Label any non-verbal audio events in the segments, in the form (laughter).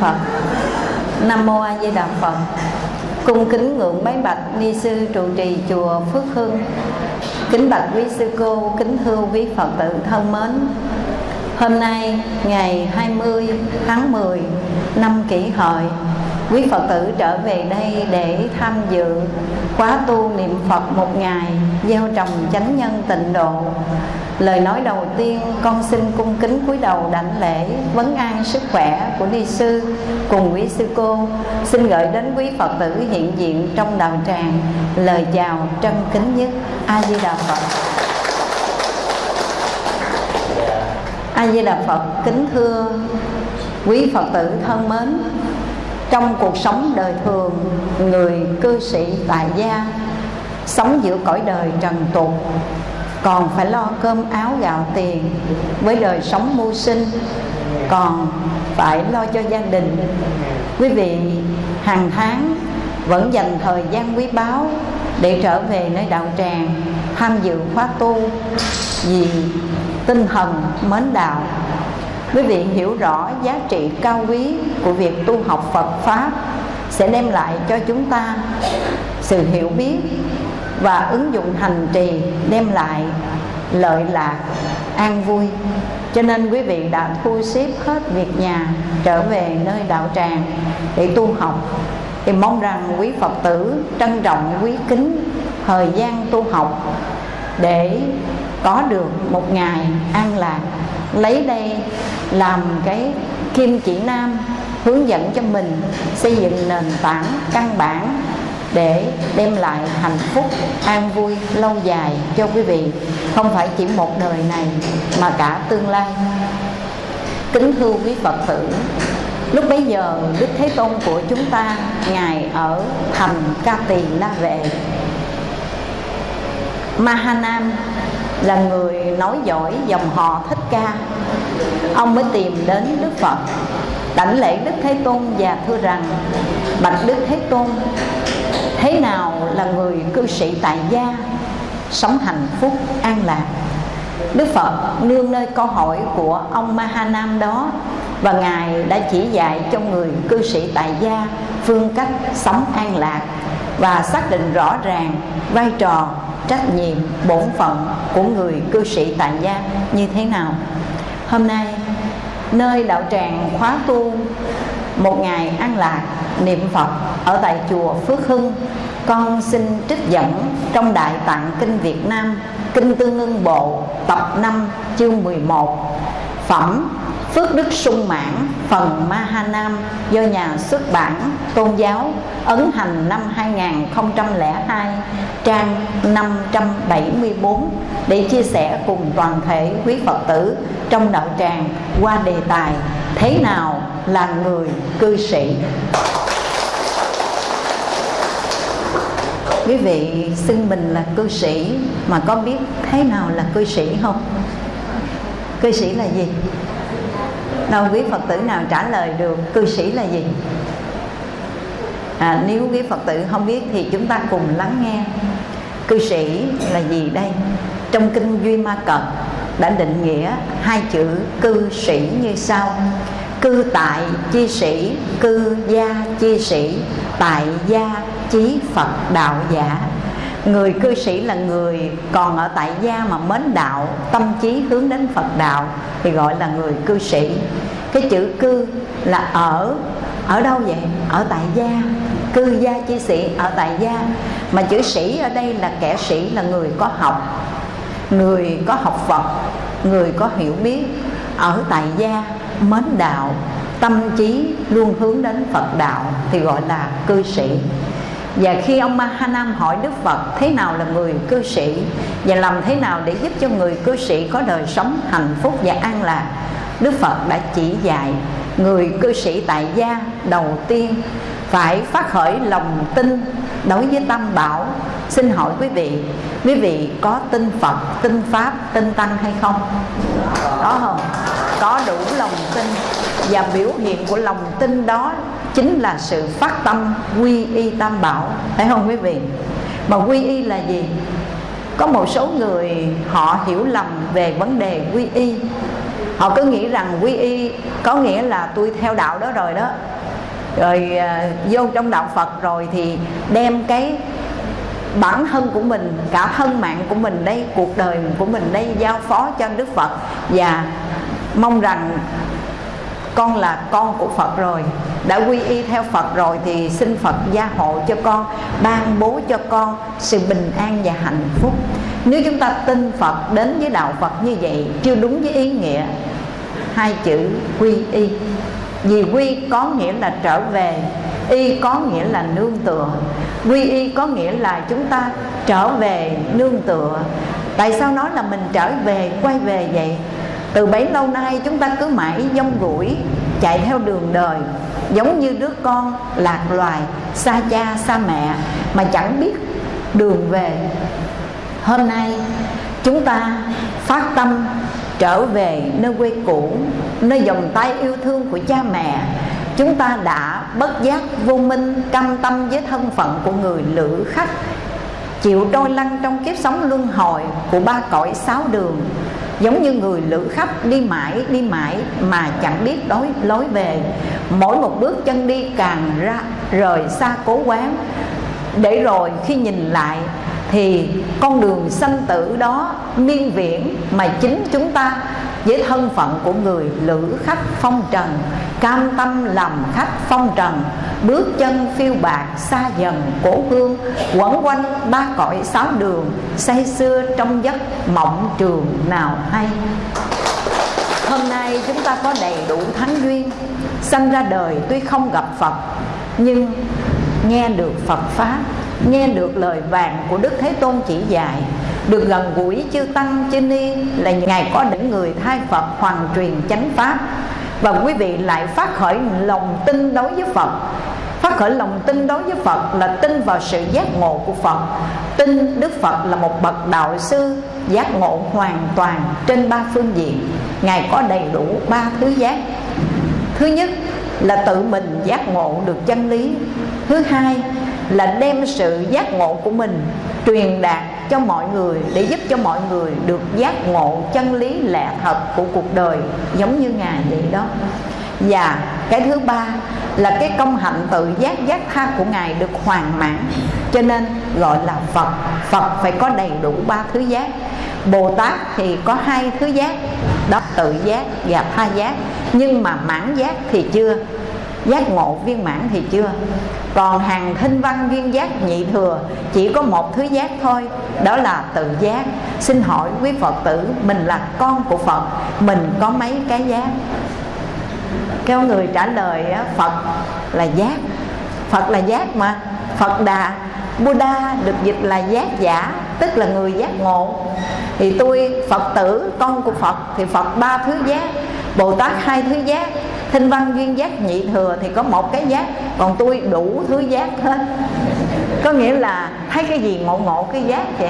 Phật. Nam mô A Di Đà Phật. Cung kính ngưỡng bái bạch ni sư trụ trì chùa Phước Hưng. Kính bạch quý sư cô, kính thưa quý Phật tử thân mến. Hôm nay ngày 20 tháng 10 năm kỷ hợi Quý Phật tử trở về đây để tham dự khóa tu niệm Phật một ngày Gieo trồng chánh nhân tịnh độ Lời nói đầu tiên, con xin cung kính cúi đầu đảnh lễ Vấn an sức khỏe của ni sư cùng quý sư cô. Xin gửi đến quý Phật tử hiện diện trong đạo tràng, Lời chào trân kính nhất. A-di-đà Phật. A-di-đà Phật, kính thưa quý Phật tử thân mến. Trong cuộc sống đời thường, người cư sĩ tại gia, sống giữa cõi đời trần tục còn phải lo cơm áo gạo tiền với đời sống mưu sinh. Còn phải lo cho gia đình. Quý vị, hàng tháng vẫn dành thời gian quý báu để trở về nơi đạo tràng, tham dự khóa tu vì tinh thần mến đạo. Quý vị hiểu rõ giá trị cao quý của việc tu học Phật Pháp sẽ đem lại cho chúng ta sự hiểu biết và ứng dụng hành trì đem lại lợi lạc, an vui. Cho nên quý vị đã thu xếp hết việc nhà, trở về nơi đạo tràng để tu học. Thì mong rằng quý Phật tử trân trọng, quý kính thời gian tu học để có được một ngày an lạc, lấy đây làm cái kim chỉ nam hướng dẫn cho mình xây dựng nền tảng căn bản để đem lại hạnh phúc, an vui, lâu dài cho quý vị. Không phải chỉ một đời này mà cả tương lai. Kính thưa quý phật tử, lúc bấy giờ đức thế tôn của chúng ta, ngài ở thành ca tỳ la vệ mahanam là người nói giỏi, dòng họ thích ca. Ông mới tìm đến đức phật. Đảnh lễ đức thế tôn và thưa rằng, bạch đức thế tôn thế nào là người cư sĩ tại gia sống hạnh phúc, an lạc? Đức phật nương nơi câu hỏi của ông mahanam đó, và ngài đã chỉ dạy cho người cư sĩ tại gia phương cách sống an lạc và xác định rõ ràng vai trò, trách nhiệm, bổn phận của người cư sĩ tại gia như thế nào. Hôm nay, nơi đạo tràng khóa tu một ngày an lạc, niệm phật ở tại chùa phước hưng. Con xin trích dẫn trong đại tạng kinh việt nam, kinh tương ưng bộ, tập 5 chương 11 phẩm Phước Đức Sung Mãn phần Mahanam do nhà xuất bản Tôn giáo ấn hành năm 2002 trang 574 để chia sẻ cùng toàn thể quý Phật tử trong đạo tràng qua đề tài, Thế nào là người cư sĩ Quý vị xưng mình là cư sĩ mà có biết thế nào là cư sĩ không? Cư sĩ là gì? Đâu quý phật tử nào trả lời được cư sĩ là gì? À, nếu quý phật tử không biết thì chúng ta cùng lắng nghe. Cư sĩ là gì đây? Trong kinh duy ma cật đã định nghĩa hai chữ cư sĩ như sau. Cư tại chi sĩ cư gia chi sĩ tại gia chí phật đạo giả. Người cư sĩ là người còn ở tại gia mà mến đạo Tâm trí hướng đến Phật đạo Thì gọi là người cư sĩ. Cái chữ cư là ở Ở đâu vậy? Ở tại gia. Cư gia chi sĩ ở tại gia. Mà chữ sĩ ở đây là kẻ sĩ, là người có học. Người có học Phật, Người có hiểu biết. Ở tại gia, mến đạo, Tâm trí luôn hướng đến Phật đạo Thì gọi là cư sĩ. Và khi ông Mahanam hỏi Đức Phật, thế nào là người cư sĩ? Và làm thế nào để giúp cho người cư sĩ có đời sống hạnh phúc và an lạc? Đức Phật đã chỉ dạy người cư sĩ tại gia đầu tiên phải phát khởi lòng tin đối với tam bảo. Xin hỏi quý vị quý vị có tin phật, tin pháp, tin tăng hay không? Có không? Có đủ lòng tin. Và biểu hiện của lòng tin đó chính là sự phát tâm quy y tam bảo. Phải không quý vị? Mà quy y là gì? Có một số người họ hiểu lầm về vấn đề quy y họ cứ nghĩ rằng quy y có nghĩa là tôi theo đạo đó rồi đó. Rồi à, vô trong đạo phật rồi thì đem cái bản thân của mình, cả thân mạng của mình đây, cuộc đời của mình đây giao phó cho đức phật. Và mong rằng con là con của Phật rồi, đã quy y theo Phật rồi thì xin Phật gia hộ cho con, ban bố cho con sự bình an và hạnh phúc. Nếu chúng ta tin Phật đến với đạo Phật như vậy, chưa đúng với ý nghĩa, hai chữ quy y. Vì quy có nghĩa là trở về, y có nghĩa là nương tựa. Quy y có nghĩa là chúng ta trở về nương tựa. Tại sao nói là mình trở về, quay về vậy? Từ bấy lâu nay chúng ta cứ mãi dông rủi, chạy theo đường đời, giống như đứa con lạc loài, xa cha, xa mẹ, mà chẳng biết đường về. Hôm nay, chúng ta phát tâm trở về nơi quê cũ, nơi vòng tay yêu thương của cha mẹ. Chúng ta đã bất giác vô minh, cam tâm với thân phận của người lữ khách, chịu trôi lăn trong kiếp sống luân hồi của ba cõi sáu đường giống như người lữ khách đi mãi đi mãi mà chẳng biết đối lối về. Mỗi một bước chân đi càng ra, rời xa cố quán. Để rồi khi nhìn lại thì con đường sanh tử đó miên viễn mà chính chúng ta với thân phận của người lữ khách phong trần cam tâm làm khách phong trần, bước chân phiêu bạc xa dần cổ hương, quẩn quanh ba cõi sáu đường, say xưa trong giấc mộng trường nào hay. Hôm nay chúng ta có đầy đủ thắng duyên, sanh ra đời tuy không gặp phật, nhưng nghe được phật pháp, nghe được lời vàng của đức thế tôn chỉ dạy, được gần gũi chư tăng chư ni là ngài có những người thay phật hoàn truyền chánh pháp và quý vị lại phát khởi lòng tin đối với phật. Phát khởi lòng tin đối với phật là tin vào sự giác ngộ của phật. Tin đức phật là một bậc đạo sư giác ngộ hoàn toàn trên ba phương diện. Ngài có đầy đủ ba thứ giác. Thứ nhất là tự mình giác ngộ được chân lý. Thứ hai là đem sự giác ngộ của mình truyền đạt cho mọi người để giúp cho mọi người được giác ngộ chân lý lẽ thật của cuộc đời, giống như ngài vậy đó. Và cái thứ ba là cái công hạnh tự giác giác tha của ngài được hoàn mãn, cho nên gọi là phật. Phật phải có đầy đủ ba thứ giác. Bồ tát thì có hai thứ giác, đó, tự giác và tha giác. Nhưng mà mãn giác thì chưa giác ngộ viên mãn thì chưa. Còn hàng thinh văn viên giác nhị thừa, chỉ có một thứ giác thôi, đó là tự giác. Xin hỏi quý phật tử, mình là con của phật, mình có mấy cái giác? Kêu người trả lời phật là giác. Phật là giác mà. Phật đà buddha được dịch là giác giả, tức là người giác ngộ. Thì tôi, phật tử, con của phật, thì phật ba thứ giác, bồ tát hai thứ giác thinh văn duyên giác nhị thừa thì có một cái giác, còn tôi đủ thứ giác hết. Có nghĩa là thấy cái gì ngộ ngộ cái giác kìa.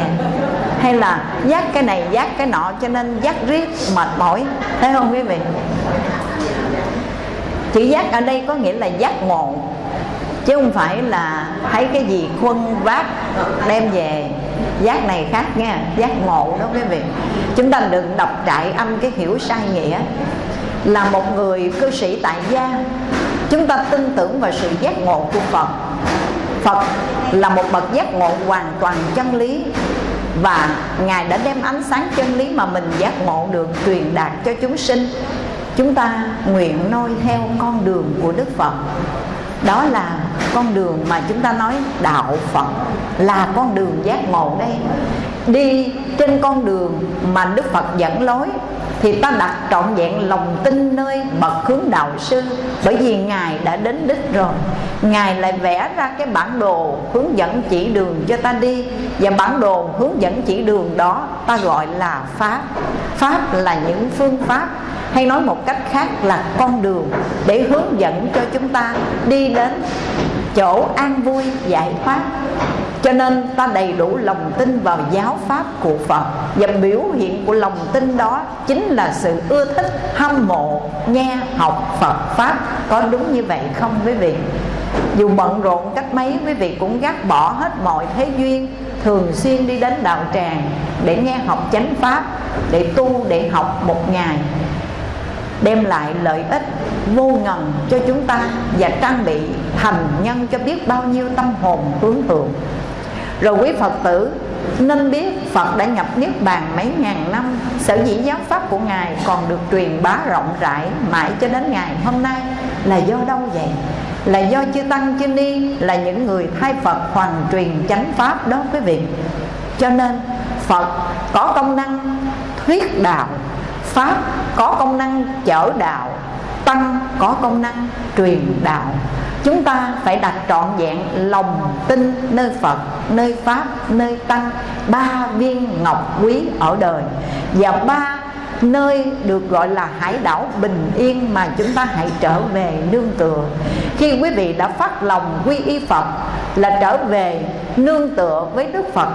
Hay là giác cái này, giác cái nọ, cho nên giác riết, mệt mỏi. Thấy không quý vị? Chữ giác ở đây có nghĩa là giác ngộ, chứ không phải là thấy cái gì khuân vác, đem về. Giác này khác nha, giác ngộ đó quý vị. Chúng ta đừng đọc trại âm cái hiểu sai nghĩa là một người cư sĩ tại gia. Chúng ta tin tưởng vào sự giác ngộ của phật. Phật là một bậc giác ngộ hoàn toàn chân lý và ngài đã đem ánh sáng chân lý mà mình giác ngộ được truyền đạt cho chúng sinh. Chúng ta nguyện noi theo con đường của đức phật. Đó là con đường mà chúng ta nói đạo phật là con đường giác ngộ đây. Đi trên con đường mà đức phật dẫn lối thì ta đặt trọn vẹn lòng tin nơi bậc hướng đạo sư. Bởi vì ngài đã đến đích rồi. Ngài lại vẽ ra cái bản đồ hướng dẫn chỉ đường cho ta đi. Và bản đồ hướng dẫn chỉ đường đó ta gọi là pháp. Pháp là những phương pháp hay nói một cách khác là con đường để hướng dẫn cho chúng ta đi đến chỗ an vui giải thoát. Cho nên ta đầy đủ lòng tin vào giáo pháp của Phật. Và biểu hiện của lòng tin đó Chính là sự ưa thích hâm mộ Nghe học Phật Pháp. Có đúng như vậy không quý vị? Dù bận rộn cách mấy Quý vị cũng gác bỏ hết mọi thế duyên Thường xuyên đi đến đạo tràng Để nghe học chánh Pháp Để tu, để học một ngày đem lại lợi ích vô ngần cho chúng ta và trang bị thành nhân cho biết bao nhiêu tâm hồn hướng thượng rồi quý phật tử, nên biết Phật đã nhập Niết Bàn mấy ngàn năm, Sở dĩ giáo pháp của Ngài còn được truyền bá rộng rãi Mãi cho đến ngày hôm nay Là do đâu vậy? Là do chư Tăng, chư Ni Là những người thay Phật hoàn truyền chánh pháp đó quý vị Cho nên Phật có công năng thuyết đạo Pháp có công năng chở đạo Tăng có công năng truyền đạo. Chúng ta phải đặt trọn vẹn lòng tin nơi Phật, nơi Pháp, nơi Tăng Ba viên ngọc quý ở đời. Và ba nơi được gọi là hải đảo bình yên mà chúng ta hãy trở về nương tựa. Khi quý vị đã phát lòng quy y phật là trở về nương tựa với đức phật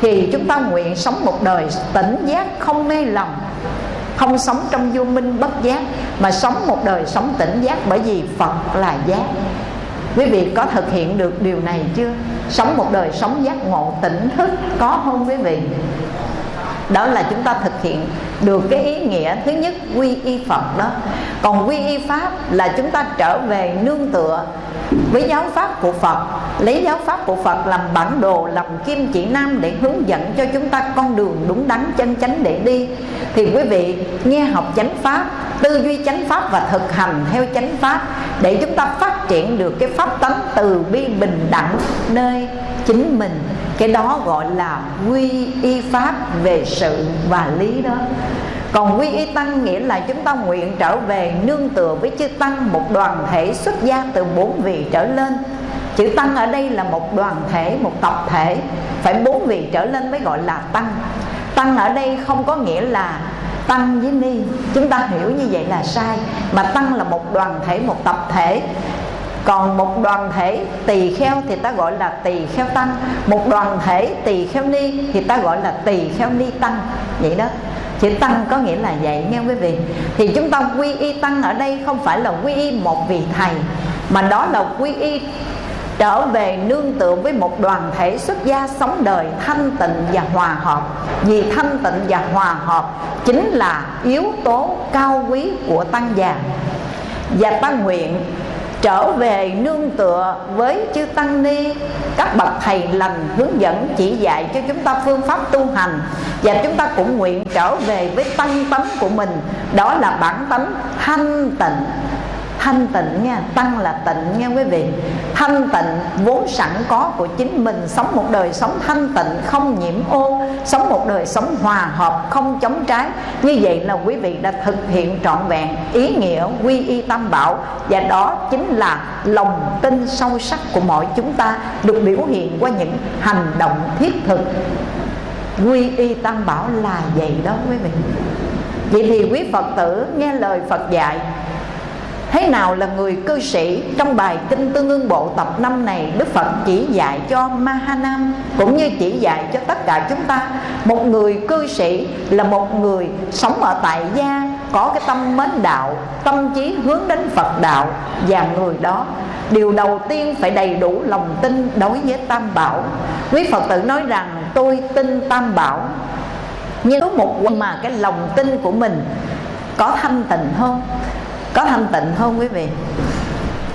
thì chúng ta nguyện sống một đời tỉnh giác không mê lầm không sống trong vô minh bất giác, mà sống một đời sống tỉnh giác bởi vì phật là giác. Quý vị có thực hiện được điều này chưa? Sống một đời sống giác ngộ tỉnh thức, có không quý vị? Đó là chúng ta thực hiện được cái ý nghĩa thứ nhất quy y Phật đó. Còn quy y Pháp là chúng ta trở về nương tựa với giáo pháp của Phật, lấy giáo pháp của Phật làm bản đồ, làm kim chỉ nam để hướng dẫn cho chúng ta con đường đúng đắn chân chánh để đi. Thì quý vị nghe học chánh pháp, tư duy chánh pháp và thực hành theo chánh pháp để chúng ta phát triển được cái pháp tánh từ bi bình đẳng nơi chính mình. Cái đó gọi là quy y pháp về sự và lý đó còn quy y tăng nghĩa là chúng ta nguyện trở về nương tựa với chư tăng, một đoàn thể xuất gia từ bốn vị trở lên. Chữ tăng ở đây là một đoàn thể, một tập thể. Phải bốn vị trở lên mới gọi là tăng. Tăng ở đây không có nghĩa là tăng với ni. Chúng ta hiểu như vậy là sai. Mà tăng là một đoàn thể, một tập thể. Còn một đoàn thể tỳ kheo thì ta gọi là tỳ kheo tăng. Một đoàn thể tỳ kheo ni thì ta gọi là tỳ kheo ni tăng. Vậy đó chữ tăng có nghĩa là vậy nghe quý vị. Thì chúng ta quy y tăng ở đây không phải là quy y một vị thầy, mà đó là quy y trở về nương tựa với một đoàn thể xuất gia sống đời thanh tịnh và hòa hợp. Vì thanh tịnh và hòa hợp chính là yếu tố cao quý của tăng già. Và tăng nguyện trở về nương tựa với chư tăng ni. Các bậc thầy lành hướng dẫn chỉ dạy cho chúng ta phương pháp tu hành và chúng ta cũng nguyện trở về với tăng tánh của mình. Đó là bản tánh thanh tịnh thanh tịnh nha, tăng là tịnh nha quý vị. Thanh tịnh vốn sẵn có của chính mình, sống một đời sống thanh tịnh, không nhiễm ô, sống một đời sống hòa hợp, không chống trái. Như vậy là quý vị đã thực hiện trọn vẹn ý nghĩa quy y tam bảo, và đó chính là lòng tin sâu sắc của mọi chúng ta được biểu hiện qua những hành động thiết thực. Quy y tam bảo là vậy đó quý vị. Vậy thì quý phật tử nghe lời phật dạy Thế nào là người cư sĩ? Trong bài Kinh Tương ương Bộ tập 5 này, Đức Phật chỉ dạy cho Mahanam, Cũng như chỉ dạy cho tất cả chúng ta. Một người cư sĩ là một người sống ở tại gia, Có cái tâm mến đạo, Tâm trí hướng đến Phật đạo Và người đó. Điều đầu tiên phải đầy đủ lòng tin đối với Tam Bảo. Quý Phật tử nói rằng, tôi tin Tam Bảo. Nhưng có một mà cái lòng tin của mình có thanh tịnh hơn có thanh tịnh không quý vị?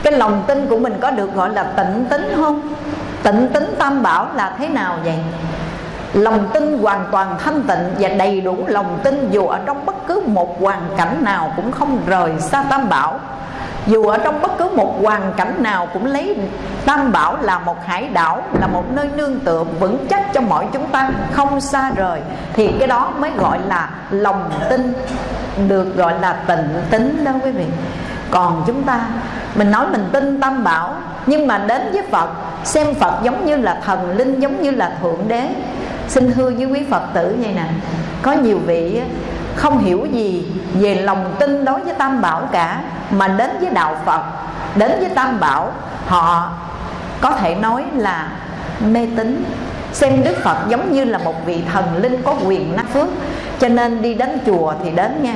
Cái lòng tin của mình có được gọi là tịnh tính không? Tịnh tính tam bảo là thế nào vậy? Lòng tin hoàn toàn thanh tịnh và đầy đủ lòng tin dù ở trong bất cứ một hoàn cảnh nào cũng không rời xa tam bảo. Dù ở trong bất cứ một hoàn cảnh nào cũng lấy tam bảo là một hải đảo, là một nơi nương tựa vững chắc cho mọi chúng ta, không xa rời, thì cái đó mới gọi là lòng tin được gọi là tịnh tính đó quý vị. Còn chúng ta, mình nói mình tin tam bảo, nhưng mà đến với phật, xem phật giống như là thần linh, giống như là thượng đế. Xin thưa với quý phật tử vậy nè, có nhiều vị không hiểu gì về lòng tin đối với tam bảo cả, mà đến với đạo phật, đến với tam bảo, họ có thể nói là mê tín xem đức phật giống như là một vị thần linh có quyền năng phước. Cho nên đi đến chùa thì đến nha.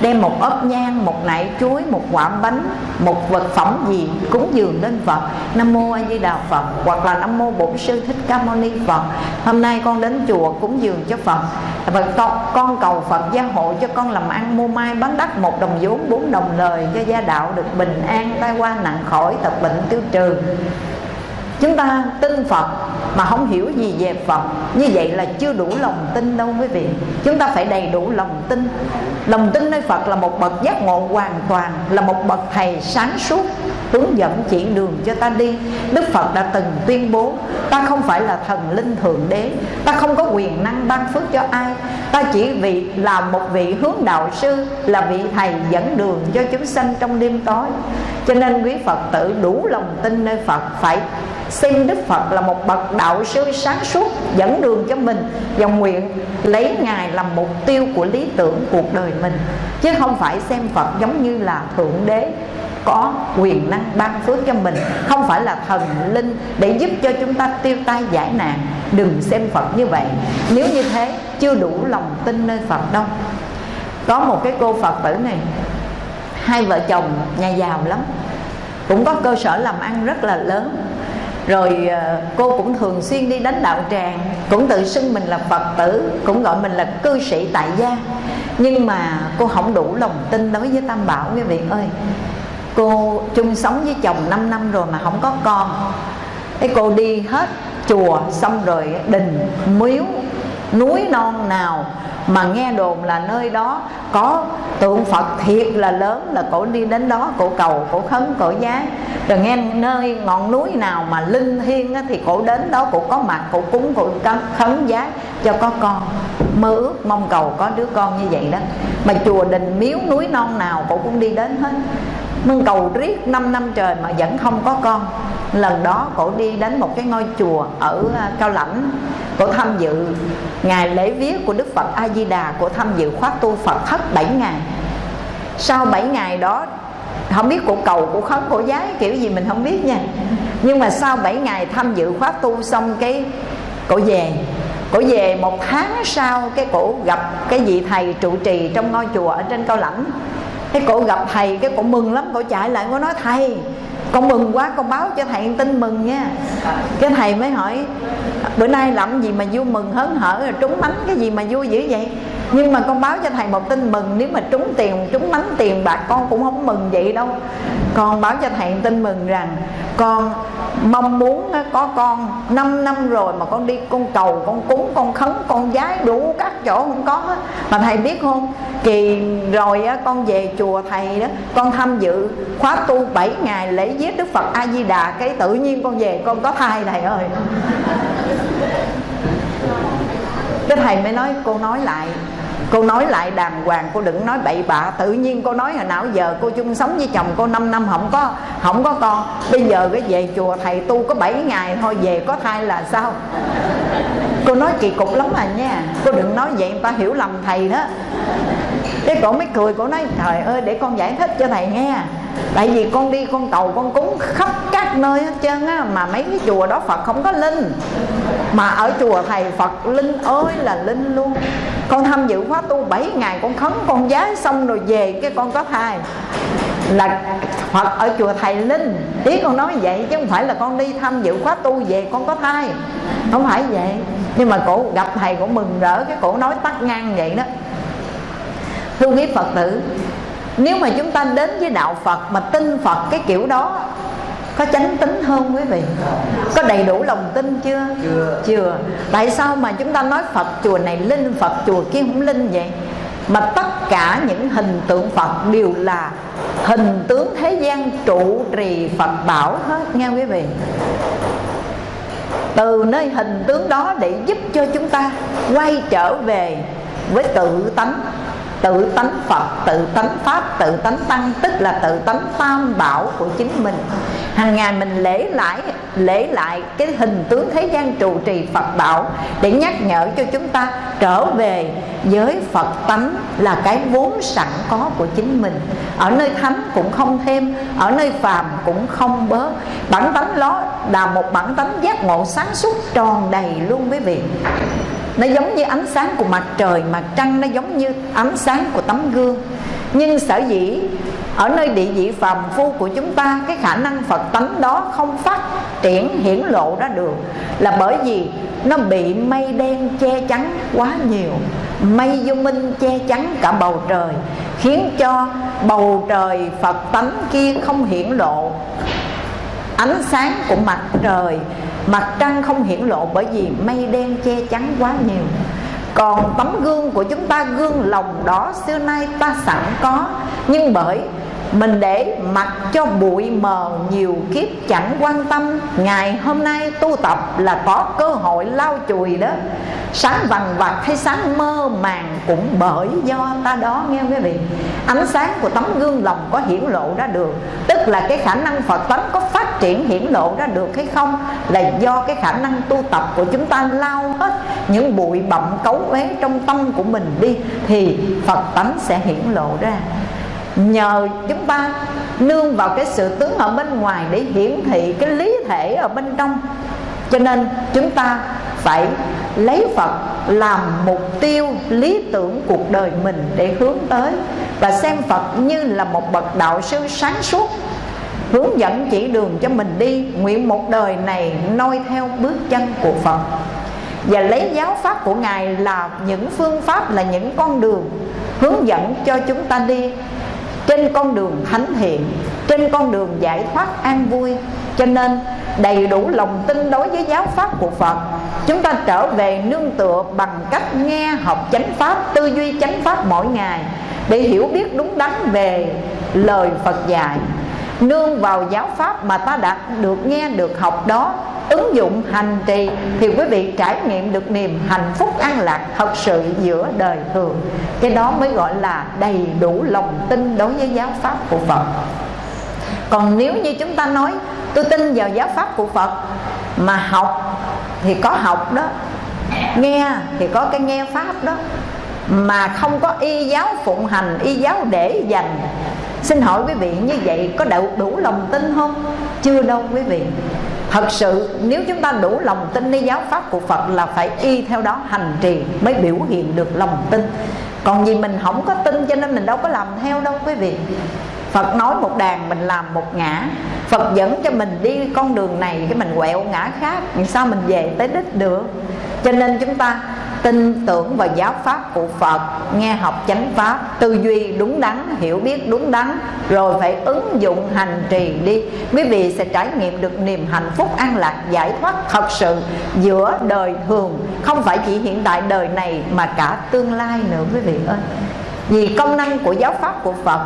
Đem một ốp nhang một nải chuối một quả bánh một vật phẩm gì cúng dường lên phật. Nam mô a di đà phật hoặc là nam mô bổn sư thích ca mâu ni phật. Hôm nay con đến chùa cúng dường cho phật. Và con, con cầu phật gia hộ cho con làm ăn mua mai bán đắt một đồng vốn bốn đồng lời cho gia đạo được bình an tai qua nặng khỏi tật bệnh tiêu trừ chúng ta tin phật mà không hiểu gì về phật. Như vậy là chưa đủ lòng tin đâu quý vị. Chúng ta phải đầy đủ lòng tin. Lòng tin nơi phật là một bậc giác ngộ hoàn toàn, là một bậc thầy sáng suốt, hướng dẫn chỉ đường cho ta đi. Đức phật đã từng tuyên bố, ta không phải là thần linh thượng đế, ta không có quyền năng ban phước cho ai. Ta chỉ vì là một vị hướng đạo sư, là vị thầy dẫn đường cho chúng sanh trong đêm tối. Cho nên quý phật tử đủ lòng tin nơi phật phải xem đức phật là một bậc đạo sư sáng suốt, dẫn đường cho mình và nguyện lấy ngài làm mục tiêu của lý tưởng cuộc đời mình. Chứ không phải xem phật giống như là thượng đế, có quyền năng ban phước cho mình. Không phải là thần linh để giúp cho chúng ta tiêu tai giải nạn. Đừng xem phật như vậy. Nếu như thế, chưa đủ lòng tin nơi phật đâu. Có một cái cô phật tử này, hai vợ chồng nhà giàu lắm. Cũng có cơ sở làm ăn rất là lớn rồi ờ, cô cũng thường xuyên đi đánh đạo tràng, cũng tự xưng mình là phật tử, cũng gọi mình là cư sĩ tại gia. Nhưng mà cô không đủ lòng tin đối với tam bảo, quý vị ơi. Cô chung sống với chồng 5 năm rồi mà không có con. Cái cô đi hết chùa xong rồi đình miếu núi non nào mà nghe đồn là nơi đó có tượng Phật thiệt là lớn, là cổ đi đến đó, cổ cầu, cổ khấn, cổ giá. Rồi nghe nơi ngọn núi nào mà linh thiêng thì cổ đến đó, cổ có mặt, cổ cúng, cổ khấn giá cho có con. Mơ ước, mong cầu có đứa con như vậy đó. Mà chùa đình miếu núi non nào cổ cũng đi đến hết. Mong cầu riết 5 năm trời mà vẫn không có con lần đó cổ đi đến một cái ngôi chùa ở à, cao lãnh. Cổ tham dự ngày lễ viết của đức phật a di đà cổ tham dự khóa tu phật thất 7 ngày. Sau 7 ngày đó, không biết cổ cầu cổ khấn cổ giái kiểu gì mình không biết nha. Nhưng mà sau 7 ngày tham dự khóa tu xong cái cổ về. Cổ về một tháng sau, cái cổ gặp cái vị thầy trụ trì trong ngôi chùa ở trên cao lãnh. Cái cổ gặp thầy, cái cổ mừng lắm, cổ chạy lại cổ nói thầy con mừng quá, con báo cho thầy tin mừng nha. Cái thầy mới hỏi, bữa nay làm gì mà vui mừng hớn hở? Rồi trúng bánh cái gì mà vui dữ vậy? Nhưng mà con báo cho thầy một tin mừng, nếu mà trúng tiền, trúng mánh tiền bạc con cũng không mừng vậy đâu. Con báo cho thầy tin mừng rằng, con mong muốn có con 5 năm rồi mà con đi con cầu, con cúng, con khấn, con giái đủ các chỗ không có hết mà thầy biết không? Kỳ rồi con về chùa thầy đó, con tham dự khóa tu 7 ngày lễ giết đức phật a di đà cái tự nhiên con về, con có thai thầy ơi. Cái thầy mới nói, cô nói lại cô nói lại đàng hoàng, cô đừng nói bậy bạ. Tự nhiên cô nói hồi nào giờ cô chung sống với chồng cô 5 năm, không có không có con. Bây giờ cái về chùa thầy tu có 7 ngày thôi, về có thai là sao? Cô nói kỳ cục lắm à nha. Cô đừng nói vậy, người ta hiểu lầm thầy đó. Cái cổ mới cười, cổ nói, trời ơi, để con giải thích cho thầy nghe tại vì con đi con cầu con cúng khắp các nơi hết trơn á, mà mấy cái chùa đó phật không có linh. Mà ở chùa thầy phật linh ơi là linh luôn. Con tham dự khóa tu 7 ngày, con khấn con giá xong rồi về cái con có thai là Phật ở chùa thầy linh. Ý con nói vậy chứ không phải là con đi tham dự khóa tu về con có thai không phải vậy. Nhưng mà cổ gặp thầy cổ mừng rỡ, cái cổ nói tắt ngang vậy đó. Thưa quý phật tử nếu mà chúng ta đến với đạo phật mà tin phật cái kiểu đó có chánh tính hơn quý vị? Có đầy đủ lòng tin chưa? Chưa. Chưa. Tại sao mà chúng ta nói phật chùa này linh phật chùa kia không linh vậy? Mà tất cả những hình tượng phật đều là hình tướng thế gian trụ trì phật bảo hết nghe quý vị. Từ nơi hình tướng đó để giúp cho chúng ta quay trở về với tự tánh tự tánh Phật, tự tánh Pháp, tự tánh Tăng Tức là tự tánh tam bảo của chính mình. Hàng ngày mình lễ lại lễ lại cái hình tướng thế gian trụ trì Phật bảo để nhắc nhở cho chúng ta trở về với Phật tánh là cái vốn sẵn có của chính mình. Ở nơi thánh cũng không thêm ở nơi phàm cũng không bớt. Bản tánh đó là một bản tánh giác ngộ sáng suốt tròn đầy luôn quý vị nó giống như ánh sáng của mặt trời, mặt trăng nó giống như ánh sáng của tấm gương. Nhưng sở dĩ ở nơi địa vị phàm phu của chúng ta, cái khả năng phật tánh đó không phát triển hiển lộ ra được là bởi vì nó bị mây đen che chắn quá nhiều, mây vô minh che chắn cả bầu trời, khiến cho bầu trời phật tánh kia không hiển lộ. Ánh sáng của mặt trời mặt trăng không hiển lộ bởi vì mây đen che chắn quá nhiều. Còn tấm gương của chúng ta gương lòng đó xưa nay ta sẵn có. Nhưng bởi mình để mặc cho bụi mờ nhiều kiếp chẳng quan tâm. Ngày hôm nay tu tập là có cơ hội lau chùi đó. Sáng vằn vặt hay sáng mơ màng cũng bởi do ta đó, nghe quý vị? Ánh sáng của tấm gương lòng có hiển lộ ra được. Tức là cái khả năng phật tánh có phát triển hiển lộ ra được hay không là do cái khả năng tu tập của chúng ta lao hết những bụi bặm cấu uế trong tâm của mình đi, thì phật tánh sẽ hiển lộ ra nhờ chúng ta nương vào cái sự tướng ở bên ngoài để hiển thị cái lý thể ở bên trong. Cho nên chúng ta phải lấy Phật làm mục tiêu, lý tưởng cuộc đời mình để hướng tới và xem Phật như là một bậc đạo sư sáng suốt, hướng dẫn chỉ đường cho mình đi. Nguyện một đời này noi theo bước chân của Phật. Và lấy giáo pháp của Ngài là những phương pháp, là những con đường hướng dẫn cho chúng ta đi trên con đường thánh thiện trên con đường giải thoát an vui, cho nên đầy đủ lòng tin đối với giáo pháp của Phật, chúng ta trở về nương tựa bằng cách nghe học chánh pháp, tư duy chánh pháp mỗi ngày để hiểu biết đúng đắn về lời Phật dạy. Nương vào giáo pháp mà ta đã được nghe, được học đó ứng dụng hành trì thì quý vị trải nghiệm được niềm hạnh phúc an lạc thật sự giữa đời thường. Cái đó mới gọi là đầy đủ lòng tin đối với giáo pháp của Phật. Còn nếu như chúng ta nói tôi tin vào giáo pháp của Phật mà học thì có học đó nghe thì có cái nghe pháp đó mà không có y giáo phụng hành y giáo để dành. Xin hỏi quý vị như vậy có đủ, đủ lòng tin không? Chưa đâu quý vị thật sự, nếu chúng ta đủ lòng tin đi giáo pháp của phật là phải y theo đó hành trì mới biểu hiện được lòng tin. Còn vì mình không có tin cho nên mình đâu có làm theo đâu, quý vị. Phật nói một đàn mình làm một ngã. Phật dẫn cho mình đi con đường này, cái mình quẹo ngã khác Làm sao mình về tới đích được? Cho nên chúng ta tin tưởng vào giáo pháp của Phật, nghe học chánh pháp, tư duy đúng đắn, hiểu biết đúng đắn, rồi phải ứng dụng hành trì đi. Quý vị sẽ trải nghiệm được niềm hạnh phúc an lạc giải thoát thật sự giữa đời thường. Không phải chỉ hiện tại đời này mà cả tương lai nữa, quý vị ơi. Vì công năng của giáo pháp của Phật,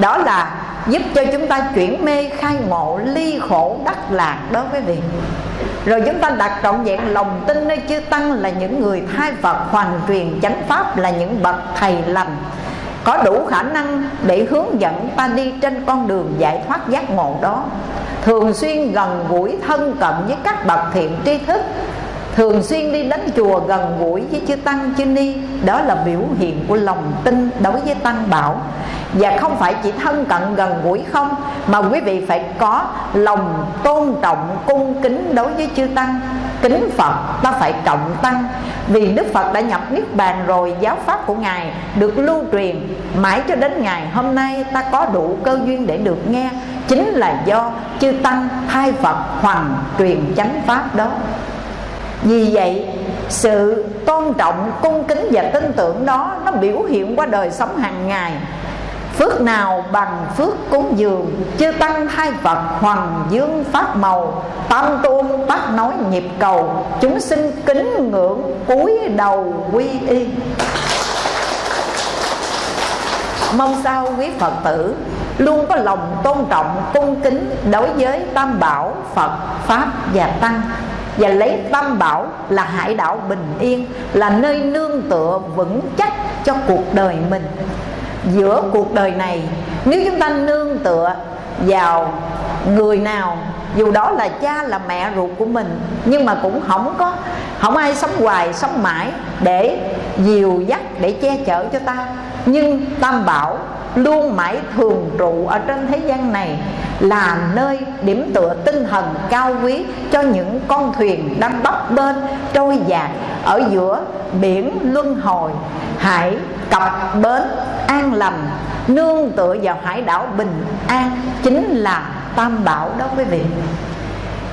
đó là giúp cho chúng ta chuyển mê khai ngộ ly khổ đắc lạc đó, quý vị rồi chúng ta đặt trọn vẹn lòng tin nơi chư tăng là những người thay Phật, hoàn truyền chánh pháp là những bậc thầy lành. Có đủ khả năng để hướng dẫn ta đi trên con đường giải thoát giác ngộ đó. Thường xuyên gần gũi thân cận với các bậc thiện tri thức. Thường xuyên đi đến chùa gần gũi với chư tăng chư ni. Đó là biểu hiện của lòng tin đối với tăng bảo và không phải chỉ thân cận gần gũi không, mà quý vị phải có lòng tôn trọng, cung kính đối với chư tăng. Kính phật ta phải trọng tăng. Vì đức phật đã nhập niết bàn rồi, giáo pháp của ngài được lưu truyền. Mãi cho đến ngày hôm nay ta có đủ cơ duyên để được nghe. Chính là do chư tăng thay phật hoàn truyền chánh pháp đó. Vì vậy, sự tôn trọng, cung kính và tin tưởng đó nó biểu hiện qua đời sống hàng ngày. Phước nào bằng phước cúng dường, Chư tăng hai vật hoàng dương pháp màu. Tam tuôn tác nói nhịp cầu, Chúng sinh kính ngưỡng cúi đầu quy y. Mong sao quý Phật tử Luôn có lòng tôn trọng, cung kính Đối với Tam Bảo, Phật, Pháp và Tăng. Và lấy tam bảo là hải đảo bình yên, là nơi nương tựa vững chắc cho cuộc đời mình giữa cuộc đời này. Nếu chúng ta nương tựa vào người nào, dù đó là cha, là mẹ ruột của mình, nhưng mà cũng không có, không ai sống hoài, sống mãi để dìu dắt, để che chở cho ta nhưng tam bảo luôn mãi thường trụ ở trên thế gian này, là nơi điểm tựa tinh thần cao quý cho những con thuyền đang bấp bênh, trôi dạt ở giữa biển luân hồi. Hãy cập bến an lành, nương tựa vào hải đảo bình an, chính là tam bảo đó quý vị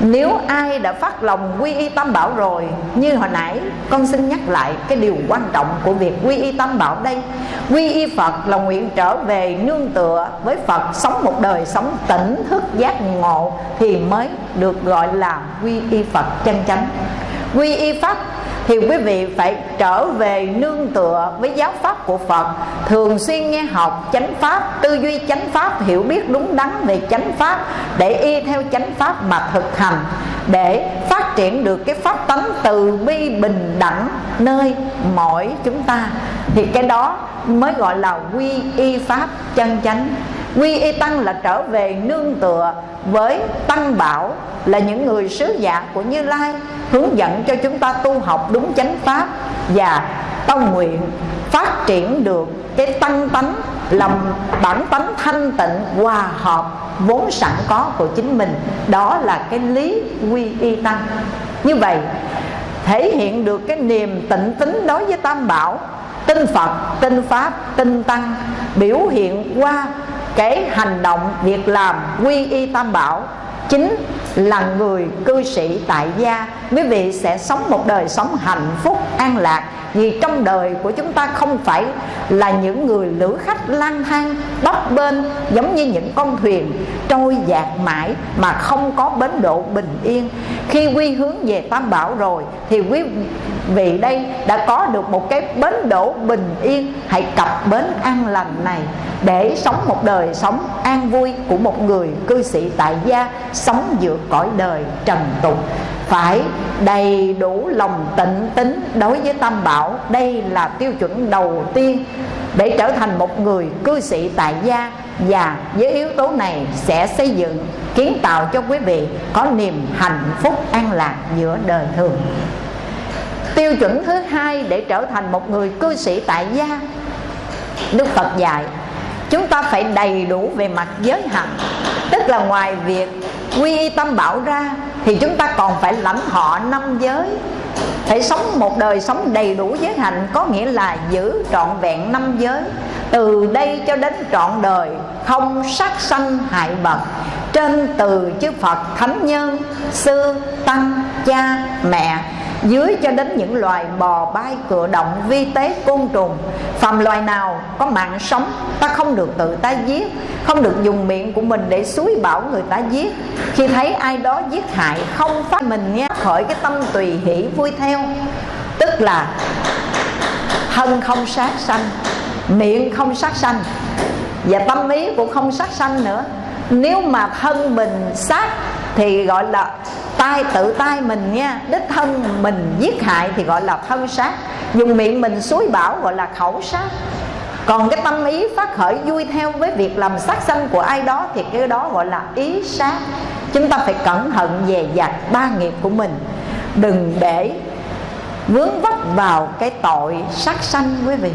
nếu ai đã phát lòng quy y tam bảo rồi, Như hồi nãy, con xin nhắc lại Cái điều quan trọng của việc quy y tam bảo đây. Quy y Phật là nguyện trở về nương tựa với Phật, Sống một đời sống tỉnh thức giác ngộ Thì mới được gọi là quy y Phật chân chánh. Quy y Pháp thì quý vị phải trở về nương tựa với giáo pháp của Phật. Thường xuyên nghe học chánh pháp, tư duy chánh pháp, hiểu biết đúng đắn về chánh pháp, để y theo chánh pháp mà thực hành, để phát triển được cái pháp tánh từ bi bình đẳng nơi mỗi chúng ta. Thì cái đó mới gọi là quy y pháp chân chánh quy y tăng là trở về nương tựa với tăng bảo, là những người sứ giả của như lai, hướng dẫn cho chúng ta tu học đúng chánh pháp và tông nguyện phát triển được cái tăng tánh lòng bản tánh thanh tịnh, hòa hợp vốn sẵn có của chính mình. Đó là cái lý quy y tăng. Như vậy, thể hiện được cái niềm tịnh tính đối với tam bảo tin phật tin pháp tin tăng biểu hiện qua cái hành động việc làm quy y tam bảo chính là người cư sĩ tại gia. Quý vị sẽ sống một đời sống hạnh phúc, an lạc vì trong đời của chúng ta không phải là những người lữ khách lang thang, bấp bênh giống như những con thuyền trôi dạt mãi mà không có bến độ bình yên. Khi quy hướng về tam bảo rồi, thì quý vị đây đã có được một cái bến đỗ bình yên. Hãy cập bến an lành này để sống một đời sống an vui của một người cư sĩ tại gia, sống giữa cõi đời trần tục phải đầy đủ lòng tịnh tính đối với tam bảo. Đây là tiêu chuẩn đầu tiên để trở thành một người cư sĩ tại gia, và với yếu tố này sẽ xây dựng, kiến tạo cho quý vị có niềm hạnh phúc an lạc giữa đời thường. Tiêu chuẩn thứ hai để trở thành một người cư sĩ tại gia, đức phật dạy, chúng ta phải đầy đủ về mặt giới hạnh tức là ngoài việc quy y tâm bảo ra thì chúng ta còn phải lãnh họ năm giới. Phải sống một đời sống đầy đủ giới hạnh, có nghĩa là giữ trọn vẹn năm giới. Từ đây cho đến trọn đời, không sát sanh hại vật. Trên từ chư Phật thánh nhân, sư, tăng, cha, mẹ dưới cho đến những loài bò bay cựa động vi tế côn trùng, phàm loài nào có mạng sống, ta không được tự ta giết, không được dùng miệng của mình để suối bảo người ta giết. Khi thấy ai đó giết hại không phát mình nghe, khởi cái tâm tùy hỷ vui theo. Tức là thân không sát sanh, miệng không sát sanh, và tâm ý cũng không sát sanh nữa. Nếu mà thân mình sát thì gọi là tay, tự tay mình nha, đích thân mình giết hại thì gọi là thân sát dùng miệng mình suối bảo gọi là khẩu sát còn cái tâm ý phát khởi vui theo với việc làm sát sanh của ai đó thì cái đó gọi là ý sát. Chúng ta phải cẩn thận về dạt ba nghiệp của mình. Đừng để vướng vấp vào cái tội sát sanh quý vị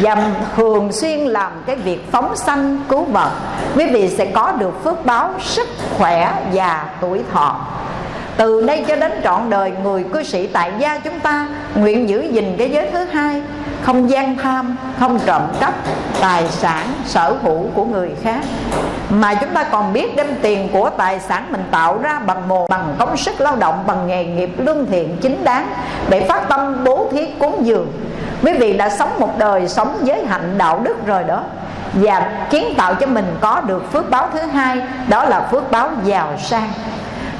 và thường xuyên làm cái việc phóng sanh, cứu vật quý vị sẽ có được phước báo sức khỏe và tuổi thọ. Từ đây cho đến trọn đời, người cư sĩ tại gia chúng ta nguyện giữ gìn cái giới thứ hai. Không gian tham, không trộm cắp, tài sản, sở hữu của người khác. Mà chúng ta còn biết đem tiền của tài sản mình tạo ra bằng mồ, bằng công sức lao động, bằng nghề nghiệp lương thiện chính đáng để phát tâm bố thí cúng dường quý vị đã sống một đời sống giới hạnh đạo đức rồi đó. Và kiến tạo cho mình có được phước báo thứ hai, đó là phước báo giàu sang.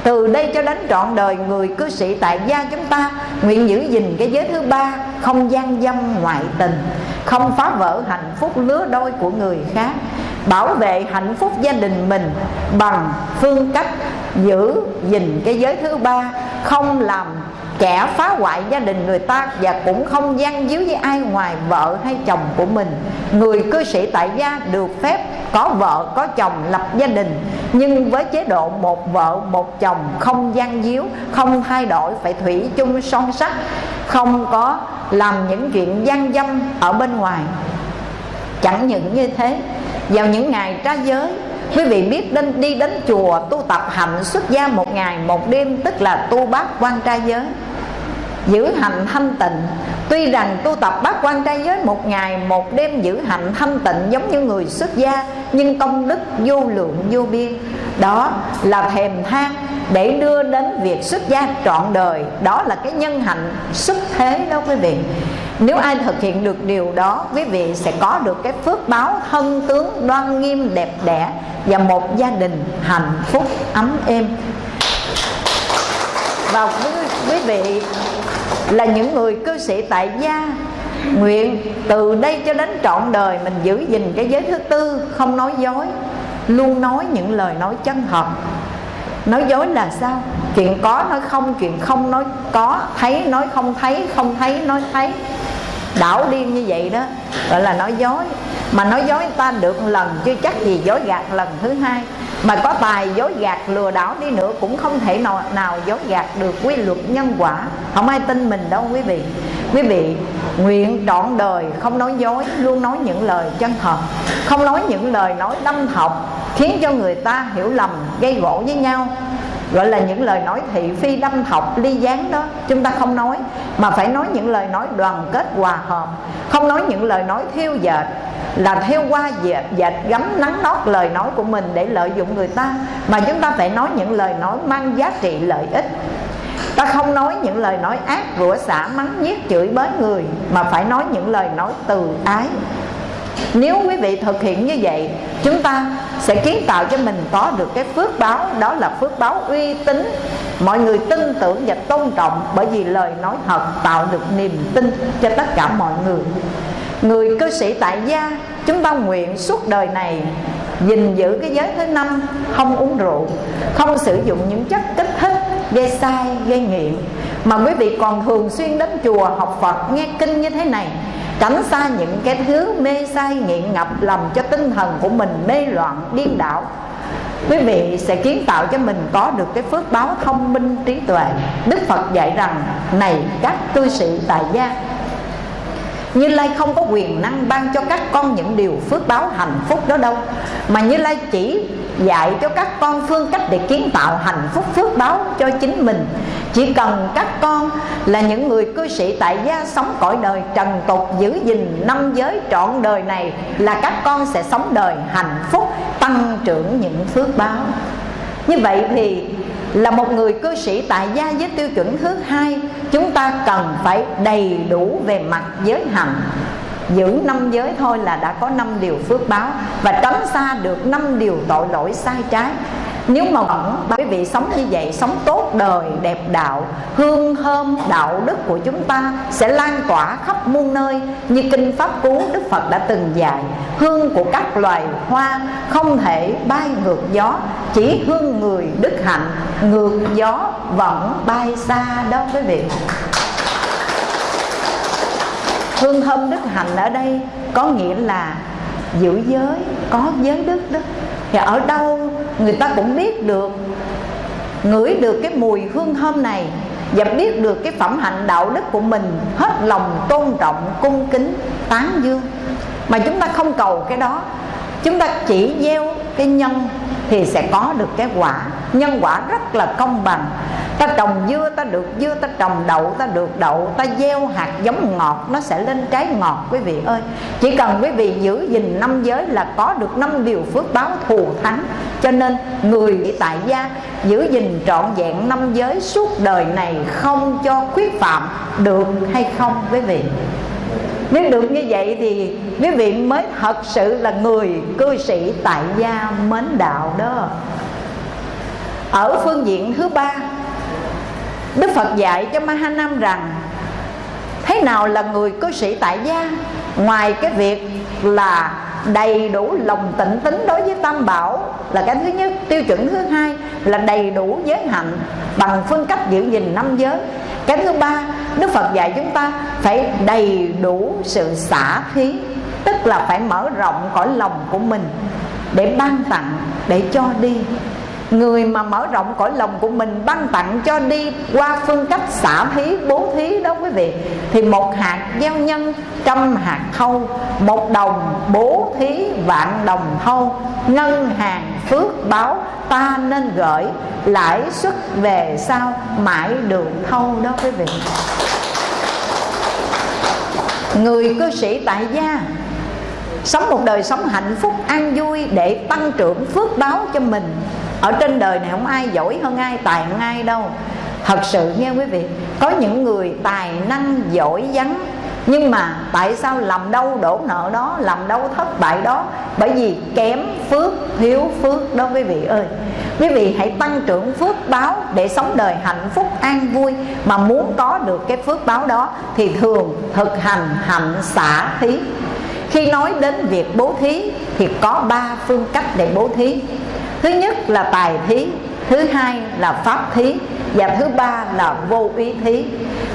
Từ đây cho đến trọn đời, người cư sĩ tại gia chúng ta, nguyện giữ gìn cái giới thứ ba, không gian dâm ngoại tình, không phá vỡ hạnh phúc lứa đôi của người khác, bảo vệ hạnh phúc gia đình mình bằng phương cách giữ gìn cái giới thứ ba, không làm kẻ phá hoại gia đình người ta và cũng không gian díu với ai ngoài vợ hay chồng của mình. Người cư sĩ tại gia được phép có vợ, có chồng lập gia đình. Nhưng với chế độ một vợ, một chồng không gian díu, không thay đổi, phải thủy chung son sắt không có làm những chuyện gian dâm ở bên ngoài. Chẳng những như thế, vào những ngày tra giới, quý vị biết đến đi đến chùa tu tập hạnh xuất gia một ngày một đêm, tức là tu bát quan trai giới giữ hành thanh tịnh. Tuy rằng tu tập bát quan trai giới một ngày một đêm giữ hạnh thanh tịnh giống như người xuất gia nhưng công đức vô lượng vô biên. Đó là thèm than để đưa đến việc xuất gia trọn đời. Đó là cái nhân hạnh xuất thế đó quý vị. Nếu ai thực hiện được điều đó quý vị sẽ có được cái phước báo thân tướng đoan nghiêm đẹp đẽ và một gia đình hạnh phúc ấm êm. Và quý, quý vị là những người cư sĩ tại gia. Nguyện từ đây cho đến trọn đời mình giữ gìn cái giới thứ tư, không nói dối, luôn nói những lời nói chân thật. Nói dối là sao? Chuyện có nói không, chuyện không nói có, thấy nói không thấy không thấy nói thấy đảo điên như vậy đó gọi là nói dối. Mà nói dối ta được lần chưa chắc gì dối gạt lần thứ hai. Mà có tài dối gạt lừa đảo đi nữa cũng không thể nào, nào dối gạt được quy luật nhân quả. Không ai tin mình đâu quý vị. Quý vị nguyện trọn đời không nói dối luôn nói những lời chân thật. Không nói những lời nói đâm học khiến cho người ta hiểu lầm gây gỗ với nhau gọi là những lời nói thị phi đâm thọc ly gián đó. Chúng ta không nói mà phải nói những lời nói đoàn kết hòa hợp. Không nói những lời nói thiêu dệt là theo qua dệt, dệt gắm nắng nót lời nói của mình để lợi dụng người ta. Mà chúng ta phải nói những lời nói mang giá trị lợi ích. Ta không nói những lời nói ác rủa xả mắng nhiếc chửi bới người mà phải nói những lời nói từ ái nếu quý vị thực hiện như vậy, chúng ta sẽ kiến tạo cho mình có được cái phước báo, đó là phước báo uy tín. Mọi người tin tưởng và tôn trọng bởi vì lời nói thật tạo được niềm tin cho tất cả mọi người. Người cư sĩ tại gia, chúng ta nguyện suốt đời này gìn giữ cái giới thứ năm, không uống rượu, không sử dụng những chất kích thích, gây sai, gây nghiện. Mà quý vị còn thường xuyên đến chùa học phật, nghe kinh như thế này tránh xa những cái thứ mê say, nghiện ngập làm cho tinh thần của mình mê loạn, điên đảo. Quý vị sẽ kiến tạo cho mình có được cái phước báo thông minh trí tuệ. Đức phật dạy rằng, này các cư sĩ tại gia như Lai không có quyền năng ban cho các con những điều phước báo hạnh phúc đó đâu. Mà Như Lai chỉ dạy cho các con phương cách để kiến tạo hạnh phúc phước báo cho chính mình. Chỉ cần các con là những người cư sĩ tại gia sống cõi đời trần tục, Giữ gìn năm giới trọn đời này Là các con sẽ sống đời hạnh phúc, tăng trưởng những phước báo. Như vậy thì là một người cư sĩ tại gia với tiêu chuẩn thứ hai. Chúng ta cần phải đầy đủ về mặt giới hạnh. Giữ năm giới thôi là đã có năm điều phước báo và tránh xa được năm điều tội lỗi sai trái nếu mà vẫn quý vị sống như vậy, sống tốt đời, đẹp đạo, hương thơm, đạo đức của chúng ta sẽ lan tỏa khắp muôn nơi như kinh pháp cú đức phật đã từng dạy. Hương của các loài hoa không thể bay ngược gió, chỉ hương người đức hạnh ngược gió vẫn bay xa đó quý vị. Hương thơm đức hạnh ở đây có nghĩa là giữ giới, có giới đức đó thì ở đâu người ta cũng biết được, ngửi được cái mùi hương thơm này và biết được cái phẩm hạnh đạo đức của mình hết lòng tôn trọng, cung kính, tán dương. Mà chúng ta không cầu cái đó chúng ta chỉ gieo cái nhân thì sẽ có được cái quả. Nhân quả rất là công bằng. Ta trồng dưa, ta được dưa, ta trồng đậu, ta được đậu, ta gieo hạt giống ngọt, nó sẽ lên trái ngọt, quý vị ơi. Chỉ cần quý vị giữ gìn năm giới là có được năm điều phước báo thù thắng. Cho nên người tại gia giữ gìn trọn vẹn năm giới suốt đời này không cho khuyết phạm, được hay không, quý vị? Nếu được như vậy thì quý vị mới thật sự là người cư sĩ tại gia mến đạo đó. Ở phương diện thứ ba, Đức Phật dạy cho Mahanam rằng, Thế nào là người cư sĩ tại gia? Ngoài cái việc là đầy đủ lòng tịnh tính đối với Tam Bảo Là cái thứ nhất. Tiêu chuẩn thứ hai là đầy đủ giới hạnh Bằng phương cách giữ gìn năm giới. Cái thứ ba Đức Phật dạy chúng ta phải đầy đủ sự xả thí Tức là phải mở rộng cõi lòng của mình Để ban tặng, để cho đi người mà mở rộng cõi lòng của mình ban tặng cho đi qua phương cách xả thí bố thí đó quý vị, thì một hạt gieo nhân, trăm hạt thâu, một đồng bố thí, vạn đồng thâu. Ngân hàng phước báo ta nên gửi, lãi suất về sau mãi đường thâu đó quý vị. Người cư sĩ tại gia, sống một đời sống hạnh phúc, an vui để tăng trưởng phước báo cho mình ở trên đời này không ai giỏi hơn ai, tài hơn ai đâu. Thật sự nghe quý vị, có những người tài năng, giỏi vắng nhưng mà tại sao làm đâu đổ nợ đó, làm đâu thất bại đó? Bởi vì kém phước, thiếu phước đó quý vị ơi. Quý vị hãy tăng trưởng phước báo để sống đời hạnh phúc, an vui mà muốn có được cái phước báo đó thì thường thực hành hạnh xả thí. Khi nói đến việc bố thí thì có ba phương cách để bố thí thứ nhất là tài thí, thứ hai là pháp thí, và thứ ba là vô ý thí.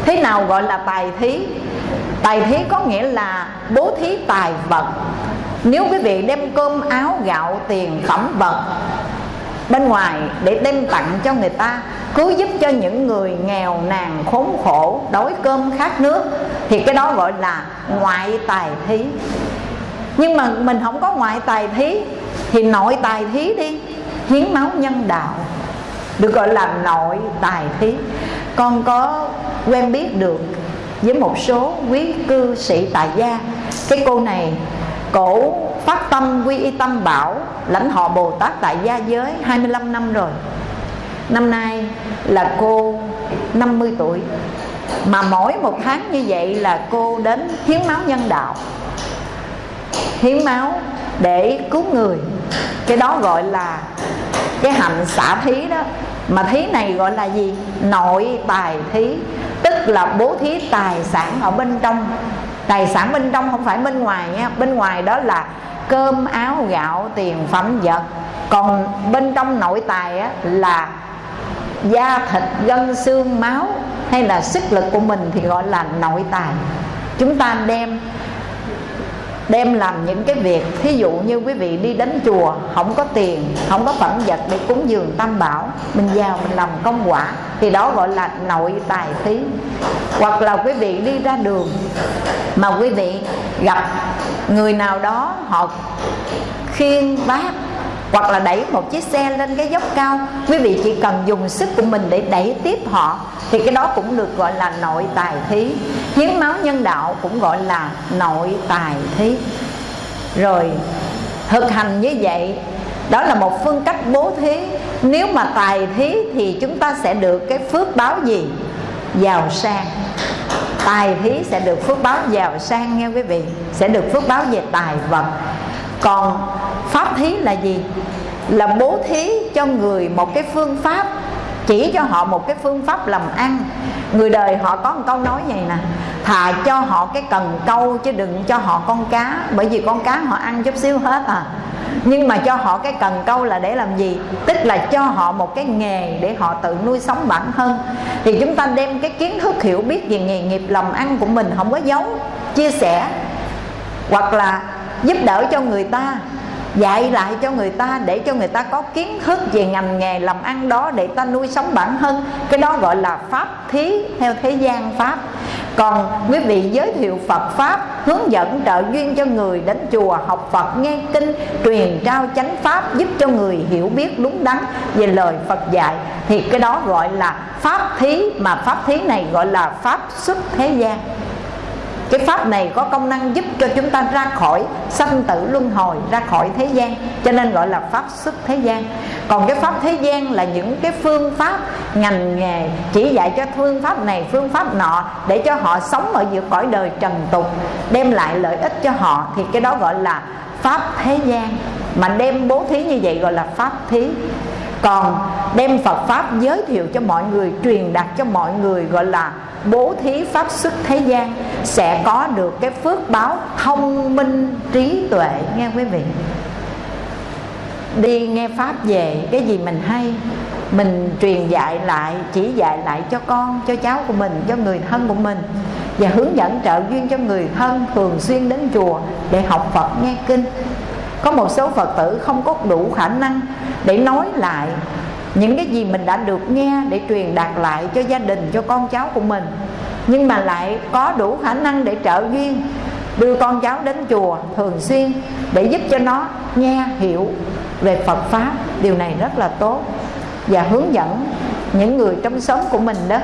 Thế nào gọi là tài thí? Tài thí có nghĩa là bố thí tài vật. Nếu quý vị đem cơm, áo, gạo, tiền, phẩm vật bên ngoài để đem tặng cho người ta cứu giúp cho những người nghèo nàn khốn khổ, đói cơm khát nước, thì cái đó gọi là ngoại tài thí. Nhưng mà mình không có ngoại tài thí, thì nội tài thí đi hiến máu nhân đạo, được gọi là nội tài thí. Con có quen biết được với một số quý cư sĩ tại gia. Cái cô này cổ phát tâm quy y tâm bảo, lãnh họ Bồ Tát tại gia giới 25 năm rồi. Năm nay là cô 50 tuổi, Mà mỗi một tháng như vậy là cô đến hiến máu nhân đạo. Hiến máu để cứu người. Cái đó gọi là cái hạnh xả thí đó. Mà thí này gọi là gì? Nội tài thí. Tức là bố thí tài sản ở bên trong. Tài sản bên trong không phải bên ngoài nha. Bên ngoài đó là cơm áo gạo tiền phẩm vật. Còn bên trong nội tài á, là da thịt gân xương máu hay là sức lực của mình thì gọi là nội tài. Chúng ta đem đem làm những cái việc, thí dụ như quý vị đi đến chùa, không có tiền, không có phẩm vật để cúng dường tam bảo, mình vào mình làm công quả, thì đó gọi là nội tài thí. Hoặc là quý vị đi ra đường, mà quý vị gặp người nào đó họ khiên vác hoặc là đẩy một chiếc xe lên cái dốc cao. Quý vị chỉ cần dùng sức của mình để đẩy tiếp họ, thì cái đó cũng được gọi là nội tài thí. Hiến máu nhân đạo cũng gọi là nội tài thí. Rồi, thực hành như vậy, đó là một phương cách bố thí. Nếu mà tài thí thì chúng ta sẽ được cái phước báo gì? Giàu sang. Tài thí sẽ được phước báo giàu sang, nghe quý vị. Sẽ được phước báo về tài vật còn pháp thí là gì? Là bố thí cho người một cái phương pháp, chỉ cho họ một cái phương pháp làm ăn. Người đời họ có một câu nói vậy nè, thà cho họ cái cần câu chứ đừng cho họ con cá. Bởi vì con cá họ ăn chút xíu hết à. Nhưng mà cho họ cái cần câu là để làm gì? Tức là cho họ một cái nghề để họ tự nuôi sống bản thân. Thì chúng ta đem cái kiến thức hiểu biết về nghề nghiệp, làm ăn của mình không có giấu, chia sẻ. Hoặc là giúp đỡ cho người ta, dạy lại cho người ta để cho người ta có kiến thức về ngành nghề, làm ăn đó để ta nuôi sống bản thân. Cái đó gọi là pháp thí theo thế gian pháp. Còn quý vị giới thiệu Phật Pháp Hướng dẫn trợ duyên cho người đến chùa học Phật, nghe kinh, Truyền, trao chánh Pháp, giúp cho người hiểu biết đúng đắn về lời Phật dạy. Thì cái đó gọi là Pháp thí, Mà Pháp thí này gọi là Pháp xuất thế gian cái pháp này có công năng giúp cho chúng ta ra khỏi sanh tử luân hồi, ra khỏi thế gian, cho nên gọi là pháp xuất thế gian. Còn cái pháp thế gian là những cái phương pháp, ngành nghề chỉ dạy cho phương pháp này, phương pháp nọ, để cho họ sống ở giữa cõi đời trần tục, đem lại lợi ích cho họ, thì cái đó gọi là pháp thế gian. Mà đem bố thí như vậy gọi là pháp thí còn đem Phật Pháp giới thiệu cho mọi người Truyền đạt cho mọi người gọi là bố thí pháp xuất thế gian Sẽ có được cái phước báo thông minh trí tuệ. Nghe quý vị. Đi nghe Pháp về cái gì mình hay Mình truyền dạy lại Chỉ dạy lại cho con, cho cháu của mình Cho người thân của mình Và hướng dẫn trợ duyên cho người thân Thường xuyên đến chùa để học Phật nghe kinh. Có một số phật tử không có đủ khả năng để nói lại những cái gì mình đã được nghe để truyền đạt lại cho gia đình, cho con cháu của mình. Nhưng mà lại có đủ khả năng để trợ duyên, đưa con cháu đến chùa thường xuyên để giúp cho nó nghe, hiểu về Phật pháp. Điều này rất là tốt. Và hướng dẫn những người trong xóm của mình đó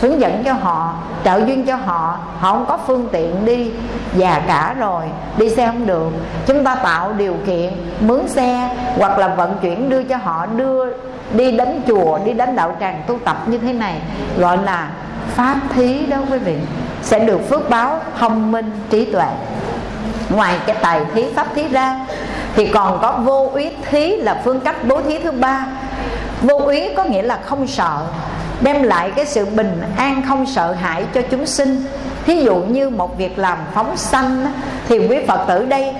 hướng dẫn cho họ, trợ duyên cho họ. Họ không có phương tiện đi già cả rồi, đi xe không được. Chúng ta tạo điều kiện, mướn xe hoặc là vận chuyển đưa cho họ, đưa đi đến chùa, đi đến đạo tràng tu tập như thế này, gọi là pháp thí đó quý vị, sẽ được phước báo thông minh, trí tuệ. Ngoài cái tài thí, pháp thí ra, thì còn có vô úy thí là phương cách bố thí thứ ba. Vô úy có nghĩa là không sợ đem lại cái sự bình an không sợ hãi cho chúng sinh. Thí dụ như một việc làm phóng sanh thì quý phật tử đây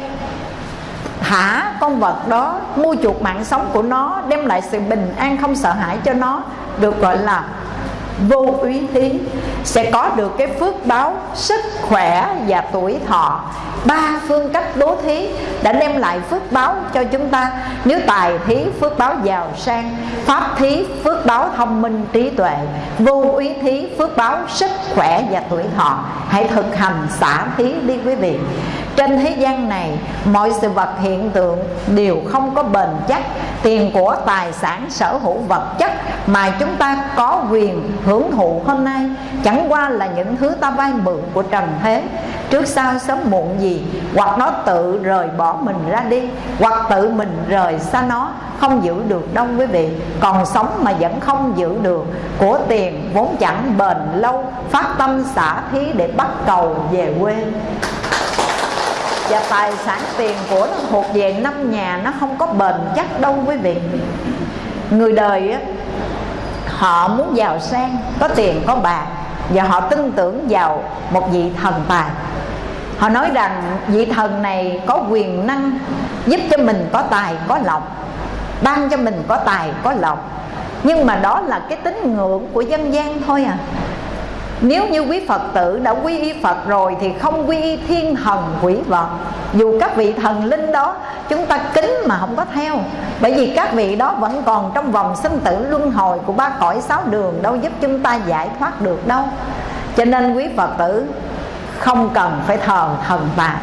thả con vật đó, mua chuộc mạng sống của nó, đem lại sự bình an không sợ hãi cho nó, được gọi là vô úy thí sẽ có được cái phước báo sức khỏe và tuổi thọ. Ba phương cách bố thí đã đem lại phước báo cho chúng ta. Nếu tài thí phước báo giàu sang, pháp thí phước báo thông minh trí tuệ, vô úy thí phước báo sức khỏe và tuổi thọ, hãy thực hành xả thí đi quý vị trên thế gian này, mọi sự vật hiện tượng đều không có bền chắc. Tiền của tài sản, sở hữu vật chất mà chúng ta có quyền hưởng thụ hôm nay, chẳng qua là những thứ ta vay mượn của trần thế. Trước sau sớm muộn gì, hoặc nó tự rời bỏ mình ra đi, hoặc tự mình rời xa nó, không giữ được đâu quý vị. Còn sống mà vẫn không giữ được, của tiền vốn chẳng bền lâu, phát tâm xả thí để bắt cầu về quê và tài sản tiền của nó thuộc về năm nhà, nó không có bền chắc đâu quý vị. Người đời á, họ muốn giàu sang, có tiền, có bạc, và họ tin tưởng vào một vị thần tài. Họ nói rằng vị thần này có quyền năng giúp cho mình có tài, có lộc ban cho mình có tài, có lộc nhưng mà đó là cái tín ngưỡng của dân gian thôi à nếu như quý Phật tử đã quy y Phật rồi Thì không quy y thiên thần quỷ vật. Dù các vị thần linh đó, Chúng ta kính mà không có theo. Bởi vì các vị đó vẫn còn trong vòng sinh tử luân hồi Của ba cõi sáu đường, Đâu giúp chúng ta giải thoát được đâu. Cho nên quý Phật tử, Không cần phải thờ thần bạc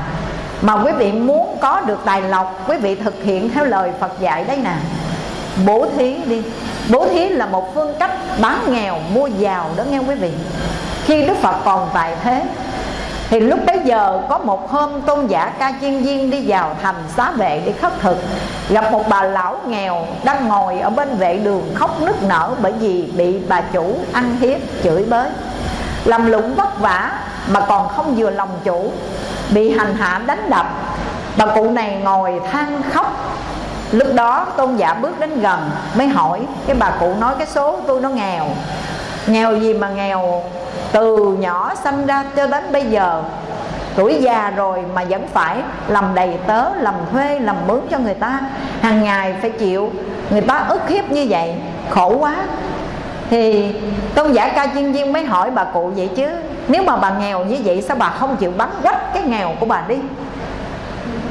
Mà quý vị muốn có được tài lộc, Quý vị thực hiện theo lời Phật dạy đấy nè. Bố thí đi. Bố thí là một phương cách bán nghèo, mua giàu đó nghe quý vị khi Đức Phật còn tại thế, thì lúc bấy giờ có một hôm tôn giả ca chiên viên đi vào thành xá vệ để khất thực. Gặp một bà lão nghèo đang ngồi ở bên vệ đường khóc nức nở Bởi vì bị bà chủ ăn hiếp chửi bới. Làm lụng vất vả mà còn không vừa lòng chủ, Bị hành hạ đánh đập. Bà cụ này ngồi than khóc. Lúc đó tôn giả bước đến gần, mới hỏi, Cái bà cụ nói cái số tôi nó nghèo. Nghèo gì mà nghèo? Từ nhỏ sanh ra cho đến bây giờ, tuổi già rồi mà vẫn phải làm đầy tớ, làm thuê, làm mướn cho người ta. Hàng ngày phải chịu, người ta ức hiếp như vậy, khổ quá. Thì tôn giả ca chuyên viên mới hỏi bà cụ vậy chứ, nếu mà bà nghèo như vậy sao bà không chịu bán quách cái nghèo của bà đi?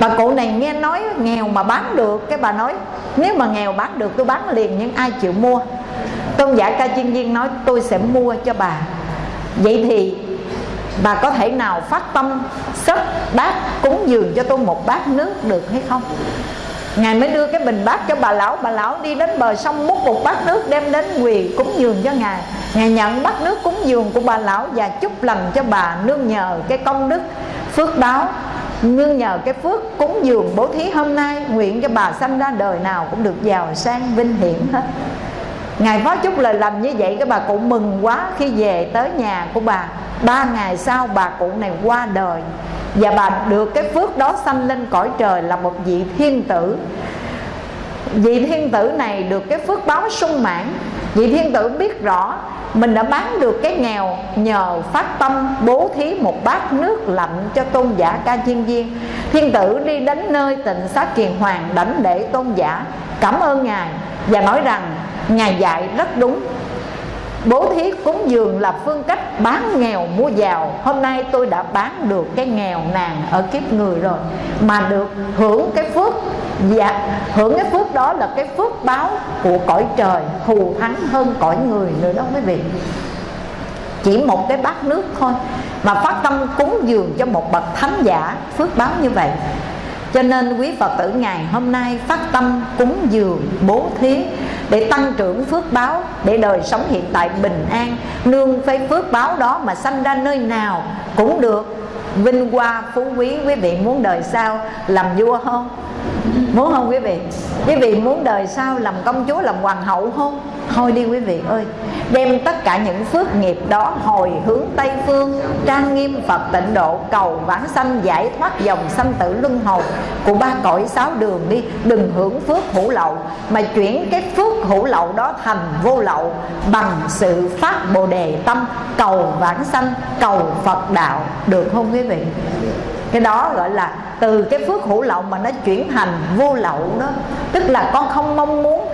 Bà cụ này nghe nói nghèo mà bán được, cái bà nói, nếu mà nghèo bán được tôi bán liền, nhưng ai chịu mua? Tôn giả ca chuyên viên nói, tôi sẽ mua cho bà vậy thì bà có thể nào phát tâm sắp bát cúng dường cho tôi một bát nước được hay không? Ngài mới đưa cái bình bát cho bà lão. Bà lão đi đến bờ sông múc một bát nước Đem đến quỳ cúng dường cho Ngài. Ngài nhận bát nước cúng dường của bà lão Và chúc lành cho bà nương nhờ cái công đức phước báo, Nương nhờ cái phước cúng dường bố thí hôm nay, Nguyện cho bà sanh ra đời nào cũng được giàu sang vinh hiển hết. Ngài phó chúc lời lành như vậy, Cái bà cụ mừng quá khi về tới nhà của bà. Ba ngày sau, bà cụ này qua đời. Và bà được cái phước đó sanh lên cõi trời Là một vị thiên tử. Vị thiên tử này được cái phước báo sung mãn. Vị thiên tử biết rõ Mình đã bán được cái nghèo Nhờ phát tâm bố thí một bát nước lạnh Cho tôn giả ca chiên viên. Thiên tử đi đến nơi tịnh xá kiền hoàng Đảnh để tôn giả, Cảm ơn Ngài Và nói rằng Ngài dạy rất đúng. Bố thí cúng dường là phương cách bán nghèo mua giàu. Hôm nay tôi đã bán được cái nghèo nàn ở kiếp người rồi Mà được hưởng cái phước Dạ, hưởng cái phước đó là cái phước báo của cõi trời Thù thắng hơn cõi người nữa đó quý vị. Chỉ một cái bát nước thôi Mà phát tâm cúng dường cho một bậc thánh giả Phước báo như vậy cho nên quý Phật tử ngày hôm nay phát tâm cúng dường bố thí Để tăng trưởng phước báo, Để đời sống hiện tại bình an Nương phê phước báo đó mà sanh ra nơi nào cũng được Vinh hoa phú quý quý vị muốn đời sau làm vua không? Muốn không quý vị? Quý vị muốn đời sau làm công chúa, làm hoàng hậu không? Thôi đi quý vị ơi. Đem tất cả những phước nghiệp đó hồi hướng Tây Phương Trang nghiêm Phật tịnh độ cầu vãng sanh giải thoát dòng sanh tử luân hồi Của ba cõi sáu đường đi. Đừng hưởng phước hữu lậu Mà chuyển cái phước hữu lậu đó thành vô lậu Bằng sự phát bồ đề tâm Cầu vãng sanh, cầu Phật đạo. Được không quý vị? Cái đó gọi là từ cái phước hữu lậu mà nó chuyển thành vô lậu đó. Tức là con không mong muốn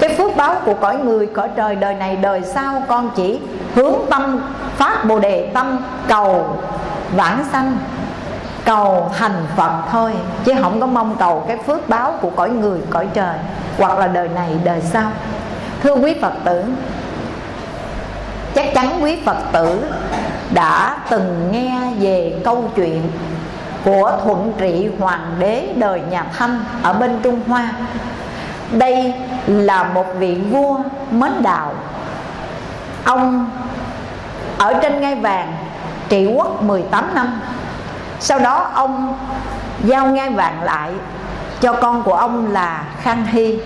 cái phước báo của cõi người, cõi trời đời này đời sau con chỉ hướng tâm, phát bồ đề tâm cầu vãng sanh, cầu thành phật thôi. Chứ không có mong cầu cái phước báo của cõi người, cõi trời, hoặc là đời này, đời sau. Thưa quý phật tử, chắc chắn quý phật tử đã từng nghe về câu chuyện của thuận trị hoàng đế đời nhà thanh ở bên trung hoa đây là một vị vua mến đạo. Ông ở trên ngai vàng trị quốc 18 năm. Sau đó ông giao ngai vàng lại cho con của ông là Khang Hy.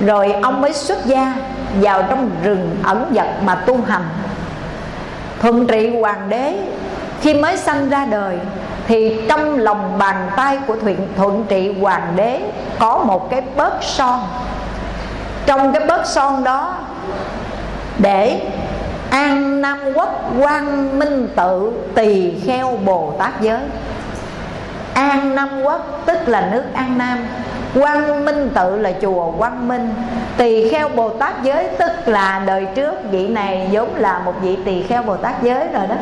Rồi ông mới xuất gia vào trong rừng ẩn dật mà tu hành. Thuận trị hoàng đế khi mới sanh ra đời thì trong lòng bàn tay của thuận, thuận trị hoàng đế có một cái bớt son. Trong cái bớt son đó để an nam quốc quang minh tự tỳ kheo bồ tát giới. An nam quốc tức là nước an nam quang minh tự là chùa quang minh tỳ kheo bồ tát giới tức là đời trước vị này vốn là một vị tỳ kheo bồ tát giới rồi đó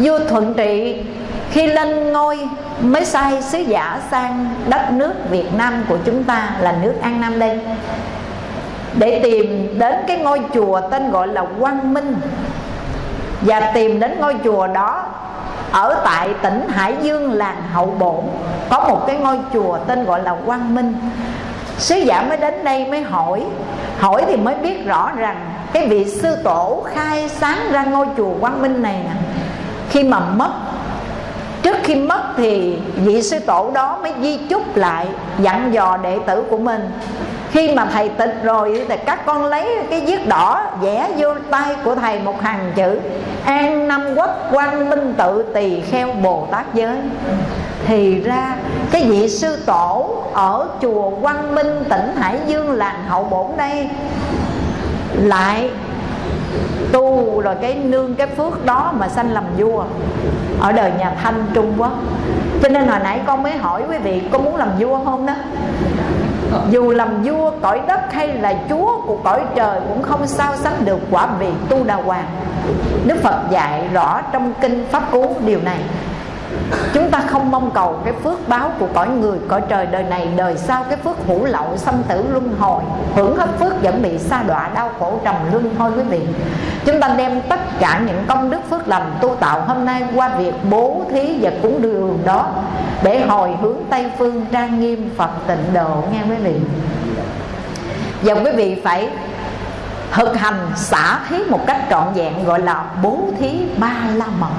vua thuận trị khi lên ngôi mới sai sứ giả sang đất nước Việt Nam của chúng ta là nước An Nam đây để tìm đến cái ngôi chùa tên gọi là Quang Minh và tìm đến ngôi chùa đó ở tại tỉnh Hải Dương làng Hậu Bổn, có một cái ngôi chùa tên gọi là Quang Minh. Sứ giả mới đến đây mới hỏi. Hỏi thì mới biết rõ rằng cái vị sư tổ khai sáng ra ngôi chùa Quang Minh này nè khi mà mất, trước khi mất thì vị sư tổ đó mới di chúc lại, dặn dò đệ tử của mình. Khi mà thầy tịch rồi thì các con lấy cái viết đỏ vẽ vô tay của thầy một hàng chữ, an năm quốc quang minh tự tỳ kheo bồ tát giới. Thì ra cái vị sư tổ ở chùa quang minh tỉnh hải dương làng hậu bổn đây lại tu rồi cái nương cái phước đó mà sanh làm vua. Ở đời nhà thanh trung quốc cho nên hồi nãy con mới hỏi quý vị có muốn làm vua không đó? Dù làm vua, cõi đất hay là chúa của cõi trời cũng không sao sánh được quả vị tu đà hoàng. Đức phật dạy rõ trong kinh pháp cú điều này. Chúng ta không mong cầu cái phước báo của cõi người, Cõi trời đời này, đời sau Cái phước hữu lậu xâm tử luân hồi. Hưởng hết phước vẫn bị sa đọa, đau khổ, trầm luân thôi quý vị. Chúng ta đem tất cả những công đức phước lành tu tạo hôm nay Qua việc bố thí và cúng đường đó Để hồi hướng Tây Phương trang nghiêm Phật tịnh độ, nghe quý vị. Và quý vị phải thực hành xả thí một cách trọn vẹn, Gọi là bố thí ba la mật.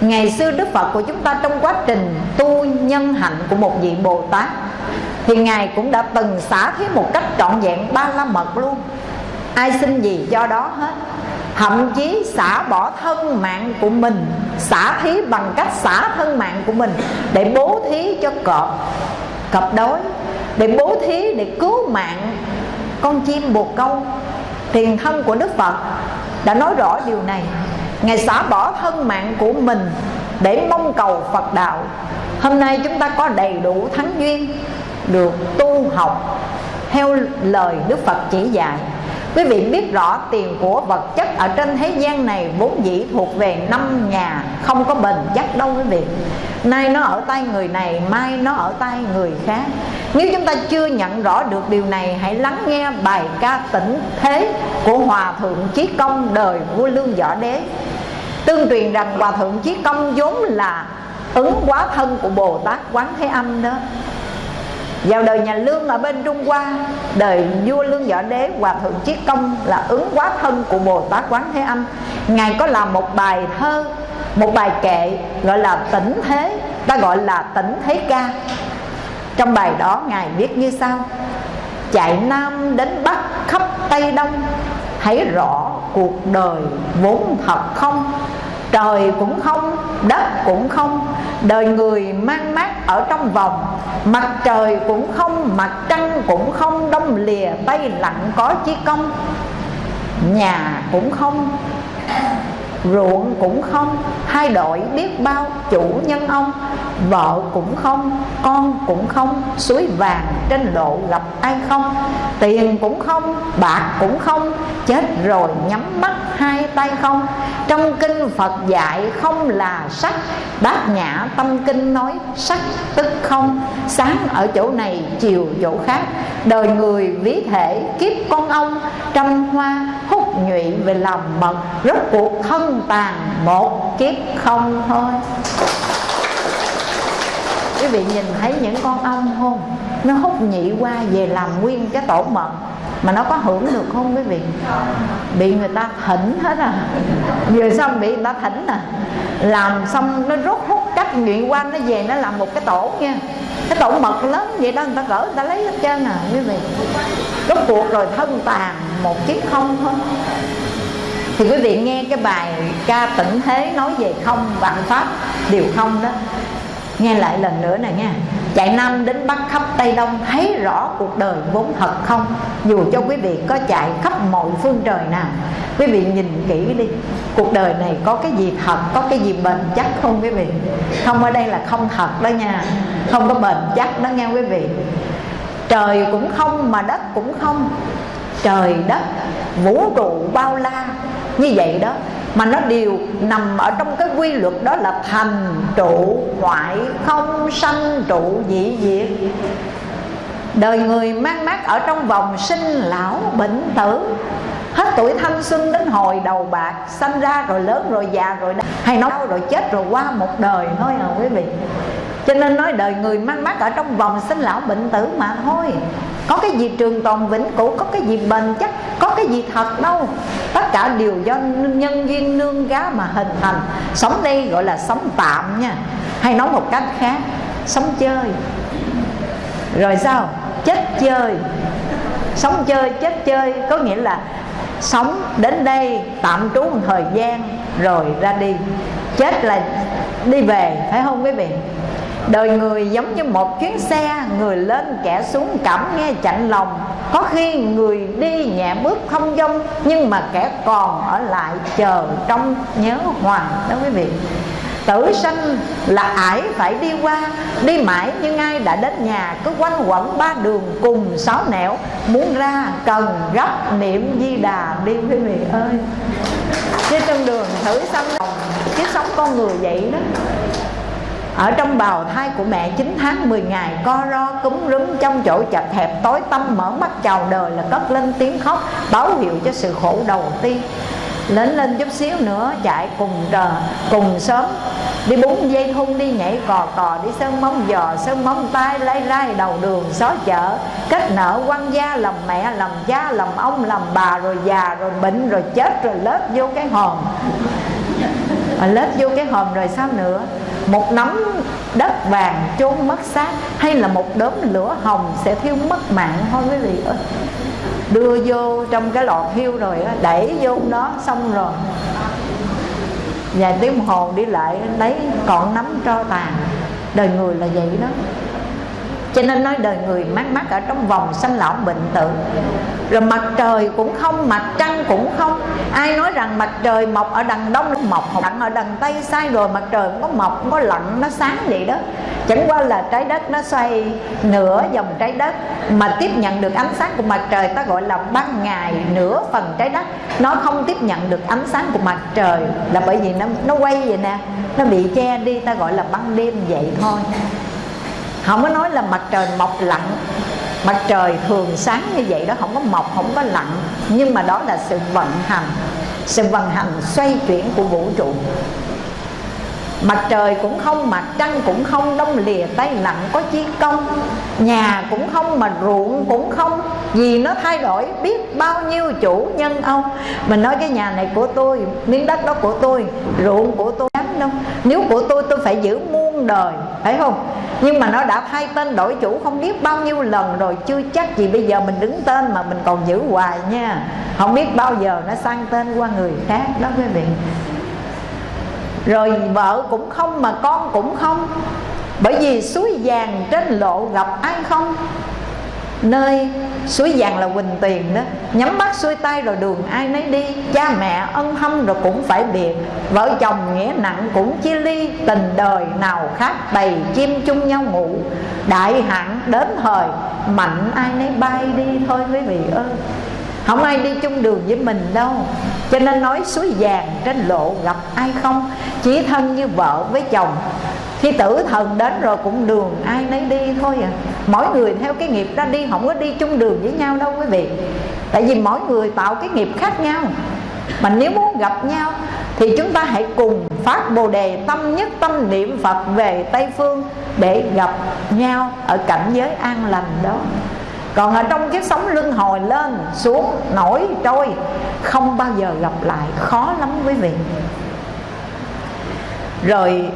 Ngày xưa Đức Phật của chúng ta trong quá trình tu nhân hạnh của một vị Bồ Tát Thì Ngài cũng đã từng xả thí một cách trọn vẹn ba la mật luôn. Ai xin gì do đó hết. Thậm chí xả bỏ thân mạng của mình, Xả thí bằng cách xả thân mạng của mình Để bố thí cho cọp Cọp đói, Để bố thí để cứu mạng con chim bồ câu. Tiền thân của Đức Phật đã nói rõ điều này. Ngài xả bỏ thân mạng của mình Để mong cầu Phật đạo. Hôm nay chúng ta có đầy đủ thắng duyên Được tu học theo lời đức phật chỉ dạy quý vị biết rõ tiền của vật chất ở trên thế gian này vốn dĩ thuộc về năm nhà, không có bền chắc đâu quý vị. Nay nó ở tay người này, mai nó ở tay người khác. Nếu chúng ta chưa nhận rõ được điều này, hãy lắng nghe bài ca tĩnh thế của hòa thượng chí công đời vua lương võ đế. Tương truyền rằng hòa thượng chí công vốn là ứng quá thân của bồ tát quán thế âm đó vào đời nhà lương ở bên trung hoa, đời vua lương võ đế hòa thượng chiết công là ứng quá thân của bồ tát quán thế âm. Ngài có làm một bài thơ, một bài kệ gọi là tỉnh thế, ta gọi là tỉnh thế ca. Trong bài đó ngài viết như sau, chạy nam đến bắc khắp tây đông hãy rõ cuộc đời vốn thật không? Trời cũng không, đất cũng không, đời người mang mát ở trong vòng. Mặt trời cũng không, mặt trăng cũng không, đông lìa tay lặng có chi công. Nhà cũng không ruộng cũng không, hai đội biết bao chủ nhân ông, vợ cũng không, con cũng không, suối vàng trên lộ gặp ai không, tiền cũng không, bạc cũng không, chết rồi nhắm mắt hai tay không. Trong kinh phật dạy không là sắc bát nhã tâm kinh nói sắc tức không. Sáng ở chỗ này, chiều chỗ khác, đời người ví thể kiếp con ông, trăm hoa hút nhụy về lòng mật, rốt cuộc thân tàn một kiếp không thôi. Quý vị nhìn thấy những con ong không nó hút nhị qua về làm nguyên cái tổ mật, mà nó có hưởng được không quý vị? Bị người ta thỉnh hết à. Vừa xong bị người ta thỉnh à. Làm xong nó rút hút cách nhụy qua, nó về nó làm một cái tổ nha cái tổ mật lớn vậy đó, người ta gỡ, người ta lấy hết trơn à quý vị. Rốt cuộc rồi thân tàn một chiếc không thôi. Thì quý vị nghe cái bài ca tỉnh thế nói về không, vạn pháp điều không đó. Nghe lại lần nữa này nha chạy nam đến bắc khắp tây đông thấy rõ cuộc đời vốn thật không? Dù cho quý vị có chạy khắp mọi phương trời nào, quý vị nhìn kỹ đi, cuộc đời này có cái gì thật, có cái gì bền chắc không quý vị? Không, ở đây là không thật đó nha, không có bền chắc đó nghe quý vị. Trời cũng không mà đất cũng không, trời đất vũ trụ bao la. Như vậy đó mà nó đều nằm ở trong cái quy luật đó là thành trụ hoại không sanh trụ dị diệt. Đời người mang mát ở trong vòng sinh lão bệnh tử. Hết tuổi thanh xuân đến hồi đầu bạc, sanh ra rồi lớn rồi già rồi hay nói rồi chết rồi qua một đời thôi à quý vị cho nên nói đời người mang mát ở trong vòng sinh lão bệnh tử mà thôi. Có cái gì trường tồn vĩnh cửu, có cái gì bền chắc, có cái gì thật đâu. Tất cả đều do nhân duyên nương gá mà hình thành. Sống đây gọi là sống tạm nha. Hay nói một cách khác, sống chơi. Rồi sao? Chết chơi. Sống chơi, chết chơi. Có nghĩa là sống đến đây, tạm trú một thời gian, rồi ra đi. Chết là đi về, phải không quý vị? Đời người giống như một chuyến xe, người lên kẻ xuống cảm nghe chạnh lòng. Có khi người đi nhẹ bước không dông nhưng mà kẻ còn ở lại chờ trong nhớ hoàng đó quý vị. Tử sanh là ải phải đi qua, đi mãi nhưng ai đã đến nhà, cứ quanh quẩn ba đường cùng sáu nẻo. Muốn ra cần gấp niệm di đà đi quý vị ơi. Chứ trên đường thử sanh cái sống con người vậy đó ở trong bào thai của mẹ 9 tháng 10 ngày co ro cúm rúm trong chỗ chật hẹp tối tâm mở mắt chào đời là cất lên tiếng khóc báo hiệu cho sự khổ đầu tiên. Lớn lên chút xíu nữa chạy cùng trời cùng sớm đi bún dây thun đi nhảy cò cò đi sơn móng giò sơn móng tay lấy rai đầu đường xó chợ kết nợ quan gia làm mẹ làm cha làm ông làm bà rồi già rồi bệnh rồi chết rồi lết vô cái hòm. À, lết vô cái hòm rồi sao nữa? Một nắm đất vàng chôn mất xác hay là một đốm lửa hồng sẽ thiêu mất mạng? Thôi quý vị ơi, đưa vô trong cái lọt thiêu rồi đẩy vô đó xong rồi. Vài tiếng đồng hồ đi lại, lấy còn nắm tro tàn. Đời người là vậy đó cho nên nói đời người mát mát ở trong vòng sanh lão bệnh tử. Rồi mặt trời cũng không, mặt trăng cũng không. Ai nói rằng mặt trời mọc ở đằng đông, mọc đằng ở đằng tây, sai rồi, mặt trời cũng có mọc cũng có lặn, nó sáng vậy đó. Chẳng qua là trái đất nó xoay nửa vòng trái đất, mà tiếp nhận được ánh sáng của mặt trời, ta gọi là ban ngày nửa phần trái đất. Nó không tiếp nhận được ánh sáng của mặt trời, là bởi vì nó nó quay vậy nè. Nó bị che đi, ta gọi là ban đêm vậy thôi không có nói là mặt trời mọc lặn. Mặt trời thường sáng như vậy đó không có mọc không có lặn. Nhưng mà đó là sự vận hành. Sự vận hành xoay chuyển của vũ trụ. Mặt trời cũng không, mặt trăng cũng không Đông lìa tay lặng có chi công. Nhà cũng không mà ruộng cũng không. Vì nó thay đổi biết bao nhiêu chủ nhân ông. Mình nói cái nhà này của tôi Miếng đất đó của tôi Ruộng của tôi đâu. Nếu của tôi tôi phải giữ mua muôn đời Thấy không? Nhưng mà nó đã thay tên đổi chủ không biết bao nhiêu lần rồi, chưa chắc gì bây giờ mình đứng tên mà mình còn giữ hoài nha. Không biết bao giờ nó sang tên qua người khác đó quý vị. Rồi vợ cũng không mà con cũng không. Bởi vì suối vàng trên lộ gặp ai không? Nơi suối vàng là quỳnh tiền đó. Nhắm mắt xuôi tay rồi đường ai nấy đi. Cha mẹ ân hâm rồi cũng phải biệt. Vợ chồng nghĩa nặng cũng chia ly. Tình đời nào khác bầy chim chung nhau ngủ. Đại hạn đến thời, mạnh ai nấy bay đi thôi quý vị ơi. Không ai đi chung đường với mình đâu. Cho nên nói suối vàng trên lộ gặp ai không? Chỉ thân như vợ với chồng khi tử thần đến rồi cũng đường ai nấy đi thôi à. Mỗi người theo cái nghiệp ra đi, không có đi chung đường với nhau đâu quý vị. Tại vì mỗi người tạo cái nghiệp khác nhau. Mà nếu muốn gặp nhau thì chúng ta hãy cùng phát bồ đề tâm nhất tâm niệm phật về tây phương để gặp nhau ở cảnh giới an lành đó. Còn ở trong cái sống luân hồi lên xuống nổi trôi, không bao giờ gặp lại. Khó lắm quý vị. Rồi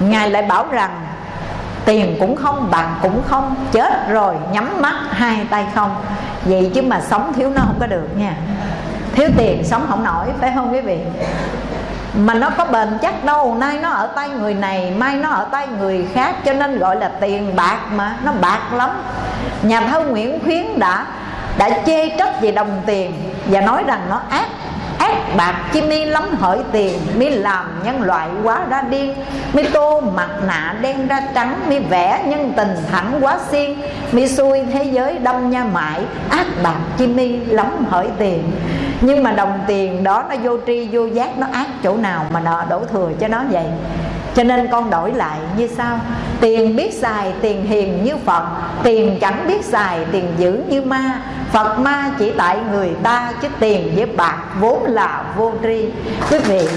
ngài lại bảo rằng, tiền cũng không, bạc cũng không, chết rồi, nhắm mắt hai tay không. Vậy chứ mà sống thiếu nó không có được nha. Thiếu tiền sống không nổi, phải không quý vị? Mà nó có bền chắc đâu, nay nó ở tay người này, mai nó ở tay người khác, cho nên gọi là tiền bạc mà, nó bạc lắm. Nhà thơ nguyễn khuyến đã đã chê trách về đồng tiền và nói rằng nó ác ác bạc chi mi lắm hỡi tiền, mi làm nhân loại quá ra điên. Mi tô mặt nạ đen ra trắng, mi vẽ nhân tình thẳng quá xiên. Mi xui thế giới đâm nha mãi, ác bạc chi mi lắm hỡi tiền. Nhưng mà đồng tiền đó nó vô tri, vô giác, nó ác chỗ nào mà nợ đổ thừa cho nó vậy? Cho nên con đổi lại như sau. Tiền biết xài, tiền hiền như Phật. Tiền chẳng biết xài, tiền giữ như ma. Phật ma chỉ tại người ta, Chứ tiền với bạc vốn là vô tri. Quý vị,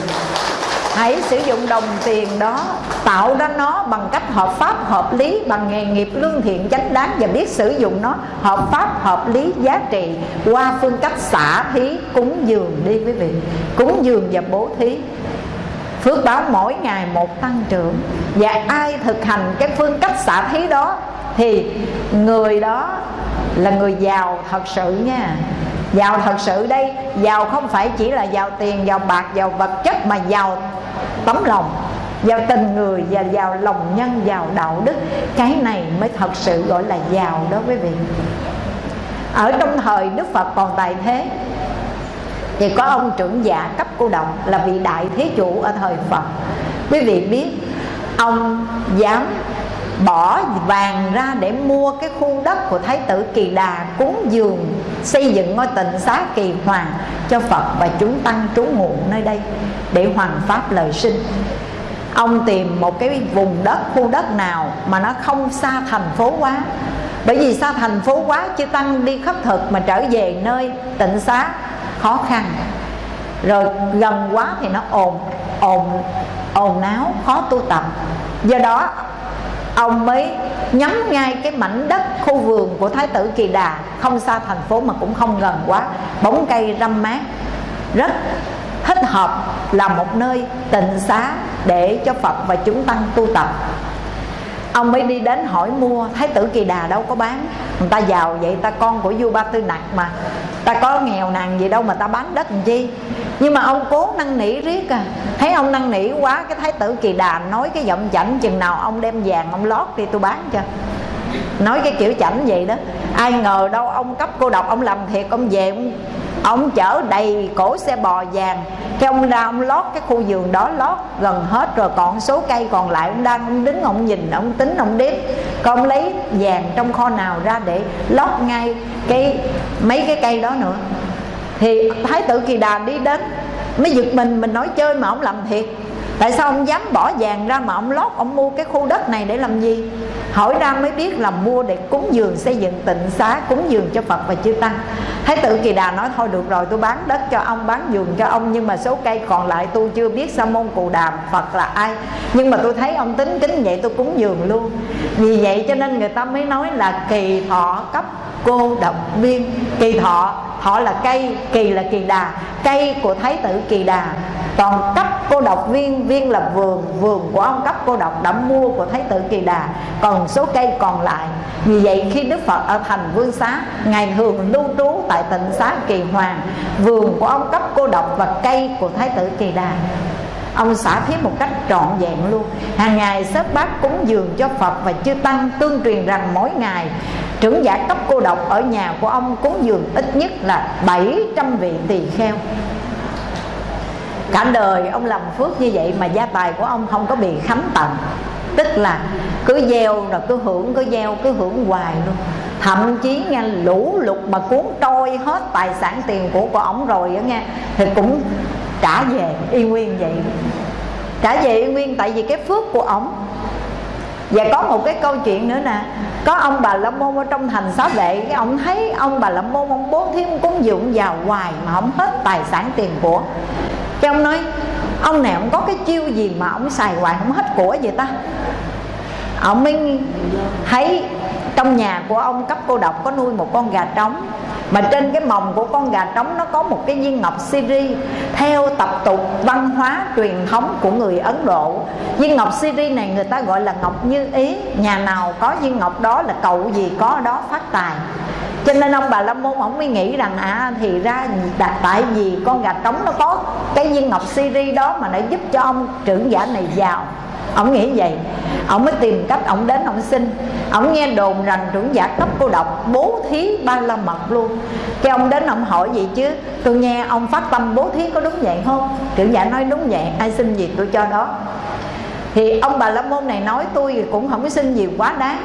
Hãy sử dụng đồng tiền đó, Tạo ra nó bằng cách hợp pháp, hợp lý, Bằng nghề nghiệp lương thiện chánh đáng Và biết sử dụng nó hợp pháp, hợp lý, giá trị Qua phương cách xả thí, cúng dường đi quý vị. Cúng dường và bố thí. Phước báo mỗi ngày một tăng trưởng. Và ai thực hành cái phương cách xả thí đó Thì người đó là người giàu thật sự nha. Giàu thật sự đây Giàu không phải chỉ là giàu tiền, giàu bạc, giàu vật chất Mà giàu tấm lòng Giàu tình người và giàu lòng nhân, giàu đạo đức. Cái này mới thật sự gọi là giàu đó quý vị. Ở trong thời Đức Phật còn tại thế thì có ông trưởng giả cấp cô động là vị đại thế chủ ở thời Phật. Quý vị biết, ông dám bỏ vàng ra để mua cái khu đất của Thái tử Kỳ Đà cúng dường, xây dựng ngôi tịnh xá Kỳ Hoàng cho Phật và chúng tăng trú ngụ nơi đây để hoàn pháp lời sinh. Ông tìm một cái vùng đất, khu đất nào mà nó không xa thành phố quá. Bởi vì xa thành phố quá chứ tăng đi khất thực mà trở về nơi tịnh xá khó khăn. Rồi gần quá thì nó ồn ồn ồn náo khó tu tập. Do đó, ông mới nhắm ngay cái mảnh đất khu vườn của thái tử kỳ đà, không xa thành phố mà cũng không gần quá, bóng cây râm mát. Rất thích hợp là một nơi tịnh xá để cho phật và chúng tăng tu tập ông mới đi đến hỏi mua. Thái tử kỳ đà đâu có bán. Người ta giàu vậy ta con của vua ba tư nặc mà. Ta có nghèo nàn gì đâu mà ta bán đất làm chi? Nhưng mà ông cố năn nỉ riết à. Thấy ông năn nỉ quá cái thái tử kỳ đà nói cái giọng chảnh chừng nào ông đem vàng ông lót đi tôi bán cho. Nói cái kiểu chảnh vậy đó. Ai ngờ đâu ông cấp cô độc ông làm thiệt ông về ông, ông chở đầy cổ xe bò vàng. Cái ông ra ông lót cái khu vườn đó lót, gần hết rồi. Còn số cây còn lại ông đang ông đứng, ông nhìn, ông tính, ông đếm. Còn ông lấy vàng trong kho nào ra để lót ngay cái, mấy cái cây đó nữa. Thì thái tử kỳ đà đi đến, mới giật mình mình nói chơi mà ông làm thiệt. Tại sao ông dám bỏ vàng ra mà ông lót, ông mua cái khu đất này để làm gì? Hỏi ra mới biết là mua để cúng dường xây dựng tịnh xá, cúng dường cho phật và chư tăng. Thái tử kỳ đà nói, thôi được rồi, tôi bán đất cho ông, bán vườn cho ông, nhưng mà số cây còn lại tôi chưa biết sa môn cù đàm phật là ai. Nhưng mà tôi thấy ông tính kính vậy tôi cúng dường luôn. Vì vậy cho nên người ta mới nói là kỳ thọ cấp cô độc viên. Kỳ thọ họ là cây, kỳ là kỳ đà. Cây của thái tử kỳ đà còn cấp cô độc viên. Viên là vườn vườn của ông cấp cô độc đã mua của thái tử kỳ đà. Còn số cây còn lại. Vì vậy, khi đức phật ở thành vương xá, ngài thường lưu trú tại tịnh xá kỳ hoàng, vườn của ông cấp cô độc và cây của thái tử kỳ đà. Ông xả thí một cách trọn vẹn luôn. Hàng ngày, xếp bát cúng dường cho phật và chư tăng tương truyền rằng mỗi ngày, trưởng giả cấp cô độc ở nhà của ông cúng dường ít nhất là 700 vị tỳ kheo. Cả đời ông làm phước như vậy mà gia tài của ông không có bị khấm tận. Tức là cứ gieo rồi cứ hưởng, cứ gieo, cứ hưởng hoài luôn. Thậm chí nghe lũ lụt mà cuốn trôi hết tài sản tiền của của ổng rồi á nghe, thì cũng trả về, y nguyên vậy. Trả về y nguyên tại vì cái phước của ổng. Và có một cái câu chuyện nữa nè, có ông bà la môn ở trong thành xá vệ, cái ông thấy ông bà la môn, ông bố thí cúng dường vào hoài mà không hết tài sản tiền của. Cái ông nói, ông này ông có cái chiêu gì mà ông xài hoài không hết của vậy ta? Ông mới thấy trong nhà của ông cấp cô độc có nuôi một con gà trống, mà trên cái mồng của con gà trống nó có một cái viên ngọc siri theo tập tục văn hóa truyền thống của người ấn độ. Viên ngọc siri này người ta gọi là ngọc như ý. Nhà nào có viên ngọc đó là cậu gì có đó phát tài. Cho nên ông bà la môn ông mới nghĩ rằng à thì ra đặt tại vì con gà trống nó có cái viên ngọc siri đó mà nó giúp cho ông trưởng giả này giàu ông nghĩ vậy. Ông mới tìm cách ông đến ông xin. Ông nghe đồn rằng trưởng giả cấp cô độc bố thí ba la mật luôn. Cái ông đến ông hỏi gì chứ, tôi nghe ông phát tâm bố thí có đúng vậy không? Trưởng giả nói đúng vậy, ai xin gì tôi cho đó. Thì ông bà la môn này nói tôi cũng không có xin gì quá đáng.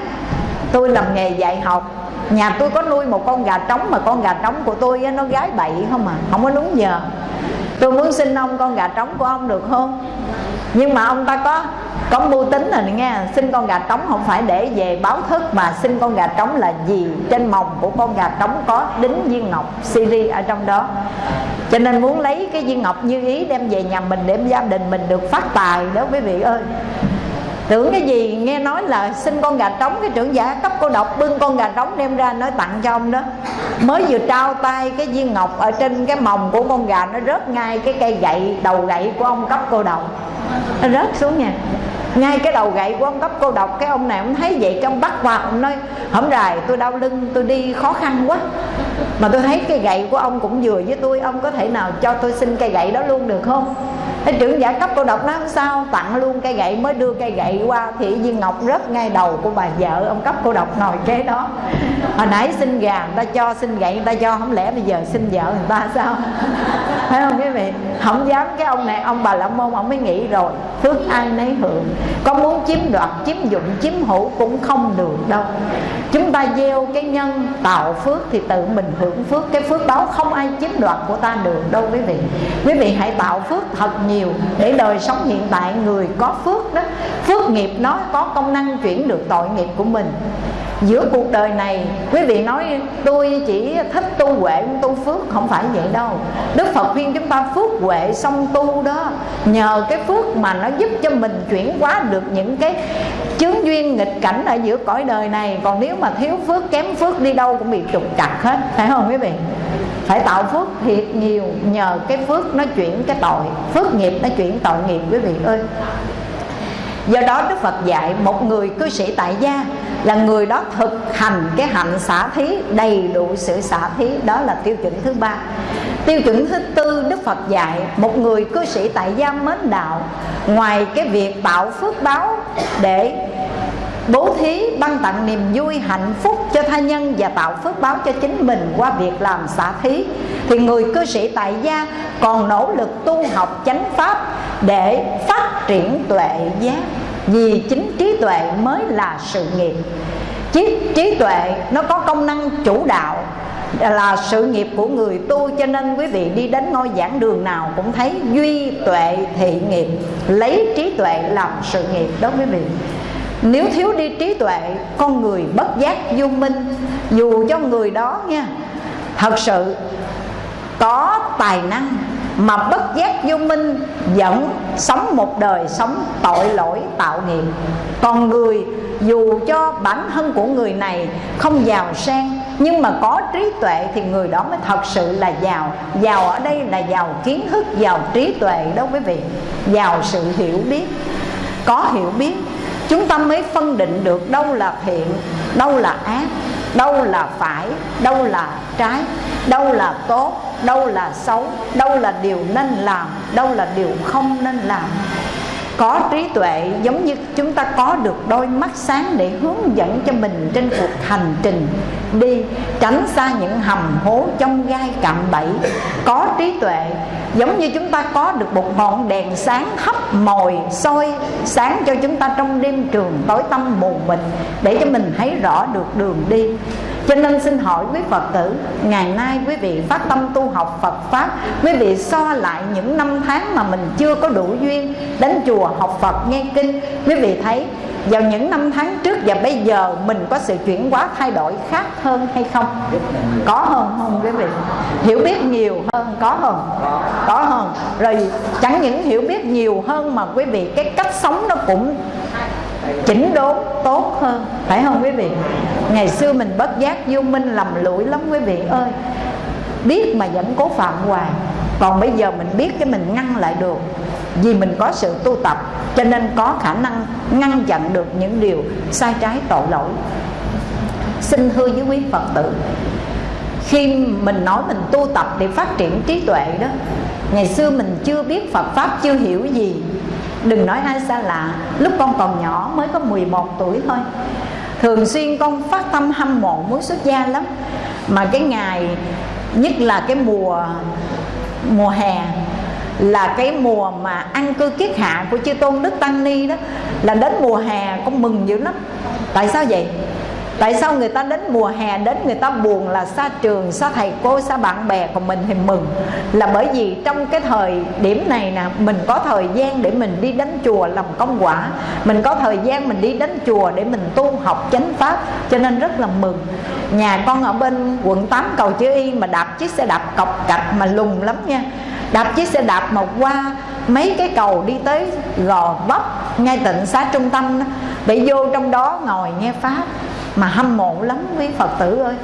Tôi làm nghề dạy học, nhà tôi có nuôi một con gà trống mà con gà trống của tôi nó gái bậy không à không có đúng giờ tôi muốn xin ông con gà trống của ông được không? Nhưng mà ông ta có có mưu tính rồi nghe xin con gà trống không phải để về báo thức mà xin con gà trống là gì? Trên mồng của con gà trống có đính viên ngọc siri ở trong đó. Cho nên muốn lấy cái viên ngọc như ý đem về nhà mình, để gia đình mình được phát tài đó, quý vị ơi tưởng cái gì nghe nói là xin con gà trống, cái trưởng giả cấp cô độc bưng con gà trống đem ra nói tặng cho ông đó. Mới vừa trao tay, cái viên ngọc ở trên cái mồng của con gà nó rớt ngay cái cây gậy, đầu gậy của ông cấp cô độc. Nó rớt xuống nha ngay cái đầu gậy của ông cấp cô độc cái ông này ông thấy vậy cái ông bắt qua ông nói, hổng rài, tôi đau lưng, tôi đi khó khăn quá. Mà tôi thấy cái gậy của ông cũng vừa với tôi, ông có thể nào cho tôi xin cây gậy đó luôn được không? Cái trưởng giả cấp cô độc nói, không sao, tặng luôn cây gậy, mới đưa cây gậy qua. Thì viên ngọc rớt ngay đầu của bà vợ ông cấp cô độc ngồi kế đó. Hồi nãy xin gà người ta cho, xin gậy người ta cho không lẽ bây giờ xin vợ người ta sao? (laughs) Phải không? Vị không dám cái ông này, ông bà la môn, ông mới nghĩ rồi. Phước ai nấy hưởng. Có muốn chiếm đoạt, chiếm dụng, chiếm hữu cũng không được đâu chúng ta gieo cái nhân tạo phước thì tự mình hưởng phước. Cái phước đó không ai chiếm đoạt của ta được đâu, quý vị. Quý vị hãy tạo phước thật nhiều để đời sống hiện tại người có phước đó. Phước nghiệp nó có công năng chuyển được tội nghiệp của mình. Giữa cuộc đời này, quý vị nói, tôi chỉ thích tu huệ, tu phước. Không phải vậy đâu. Đức phật khuyên chúng ta phước huệ xong tu đó. Nhờ cái phước mà nó giúp cho mình chuyển hóa được những cái chướng duyên nghịch cảnh ở giữa cõi đời này. Còn nếu mà thiếu phước, kém phước đi đâu cũng bị trục trặc hết, phải không quý vị? Phải tạo phước thiệt nhiều, nhờ cái phước nó chuyển cái tội, phước nghiệp nó chuyển tội nghiệp quý vị ơi. Do đó đức phật dạy, một người cư sĩ tại gia là người đó thực hành cái hạnh xả thí, đầy đủ sự xả thí, đó là tiêu chuẩn thứ ba. Tiêu chuẩn thứ tư đức phật dạy, một người cư sĩ tại gia mến đạo, ngoài cái việc tạo phước báo để bố thí ban tặng niềm vui hạnh phúc cho tha nhân và tạo phước báo cho chính mình qua việc làm xả thí. Thì người cư sĩ tại gia còn nỗ lực tu học chánh pháp để phát triển tuệ giác vì chính trí tuệ mới là sự nghiệp. Trí, trí tuệ nó có công năng chủ đạo là sự nghiệp của người tu cho nên quý vị đi đến ngôi giảng đường nào cũng thấy duy tuệ thị nghiệp lấy trí tuệ làm sự nghiệp đó quý vị nếu thiếu đi trí tuệ, con người bất giác vô minh. Dù cho người đó nha, thật sự có tài năng mà bất giác vô minh, vẫn sống một đời sống tội lỗi, tạo nghiệp. Còn người, dù cho bản thân của người này không giàu sang, nhưng mà có trí tuệ thì người đó mới thật sự là giàu. Giàu ở đây là giàu kiến thức, giàu trí tuệ đó quý vị. Giàu sự hiểu biết. Có hiểu biết chúng ta mới phân định được đâu là thiện, đâu là ác, đâu là phải, đâu là trái, đâu là tốt, đâu là xấu, đâu là điều nên làm, đâu là điều không nên làm có trí tuệ giống như chúng ta có được đôi mắt sáng để hướng dẫn cho mình trên cuộc hành trình đi tránh xa những hầm hố trong gai cạm bẫy. Có trí tuệ giống như chúng ta có được một ngọn đèn sáng hấp mồi soi sáng cho chúng ta trong đêm trường tối tăm mù mịt để cho mình thấy rõ được đường đi cho nên xin hỏi quý Phật tử, Ngày nay quý vị phát tâm tu học Phật Pháp, Quý vị so lại những năm tháng mà mình chưa có đủ duyên Đến chùa học Phật nghe kinh, Quý vị thấy vào những năm tháng trước và bây giờ mình có sự chuyển hóa thay đổi khác hơn hay không? Có hơn không quý vị? Hiểu biết nhiều hơn, có hơn? Có hơn. Rồi chẳng những hiểu biết nhiều hơn mà quý vị, cái cách sống nó cũng chỉnh đốn tốt hơn, phải không quý vị? Ngày xưa mình bất giác vô minh lầm lũi lắm quý vị ơi. Biết mà vẫn cố phạm hoài, còn bây giờ mình biết cái mình ngăn lại được. Vì mình có sự tu tập, cho nên có khả năng ngăn chặn được những điều sai trái tội lỗi. Xin thưa với quý phật tử, khi mình nói mình tu tập để phát triển trí tuệ đó, ngày xưa mình chưa biết phật pháp, chưa hiểu gì đừng nói ai xa lạ, lúc con còn nhỏ mới có 11 tuổi thôi. Thường xuyên con phát tâm hâm mộ muốn xuất gia lắm. Mà cái ngày, nhất là cái mùa mùa hè, là cái mùa mà ăn cư kiết hạ của chư tôn đức tăng ni đó, là đến mùa hè con mừng dữ lắm. Tại sao vậy? Tại sao người ta đến mùa hè đến người ta buồn là xa trường xa thầy cô xa bạn bè còn mình thì mừng. Là bởi vì trong cái thời điểm này nè mình có thời gian để mình đi đến chùa làm công quả. Mình có thời gian mình đi đến chùa để mình tu học chánh pháp cho nên rất là mừng. Nhà con ở bên quận 8 cầu chữ y mà đạp chiếc xe đạp cọc cạch mà lùng lắm nha. Đạp chiếc xe đạp mà qua mấy cái cầu đi tới gò vấp ngay tịnh xá trung tâm đó, để vô trong đó ngồi nghe pháp mà hâm mộ lắm quý phật tử ơi.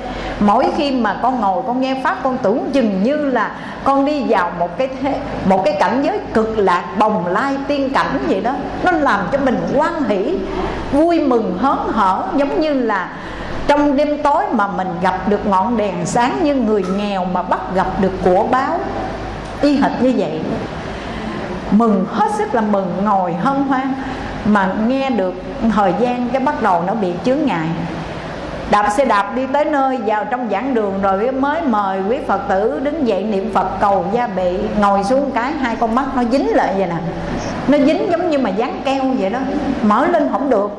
Mỗi khi mà con ngồi con nghe pháp, con tưởng chừng như là con đi vào một cái thế, một cái cảnh giới cực lạc, bồng lai tiên cảnh vậy đó. Nó làm cho mình quan hỷ, vui mừng, hớn hở, giống như là trong đêm tối mà mình gặp được ngọn đèn sáng như người nghèo mà bắt gặp được của báo. Y hệt như vậy. Mừng hết sức là mừng, ngồi hân hoan mà nghe được thời gian cái bắt đầu nó bị chướng ngại đạp xe đạp đi tới nơi, vào trong giảng đường rồi mới mời quý phật tử đứng dậy niệm phật cầu gia bị. Ngồi xuống cái hai con mắt nó dính lại vậy nè. Nó dính giống như mà dán keo vậy đó. Mở lên không được.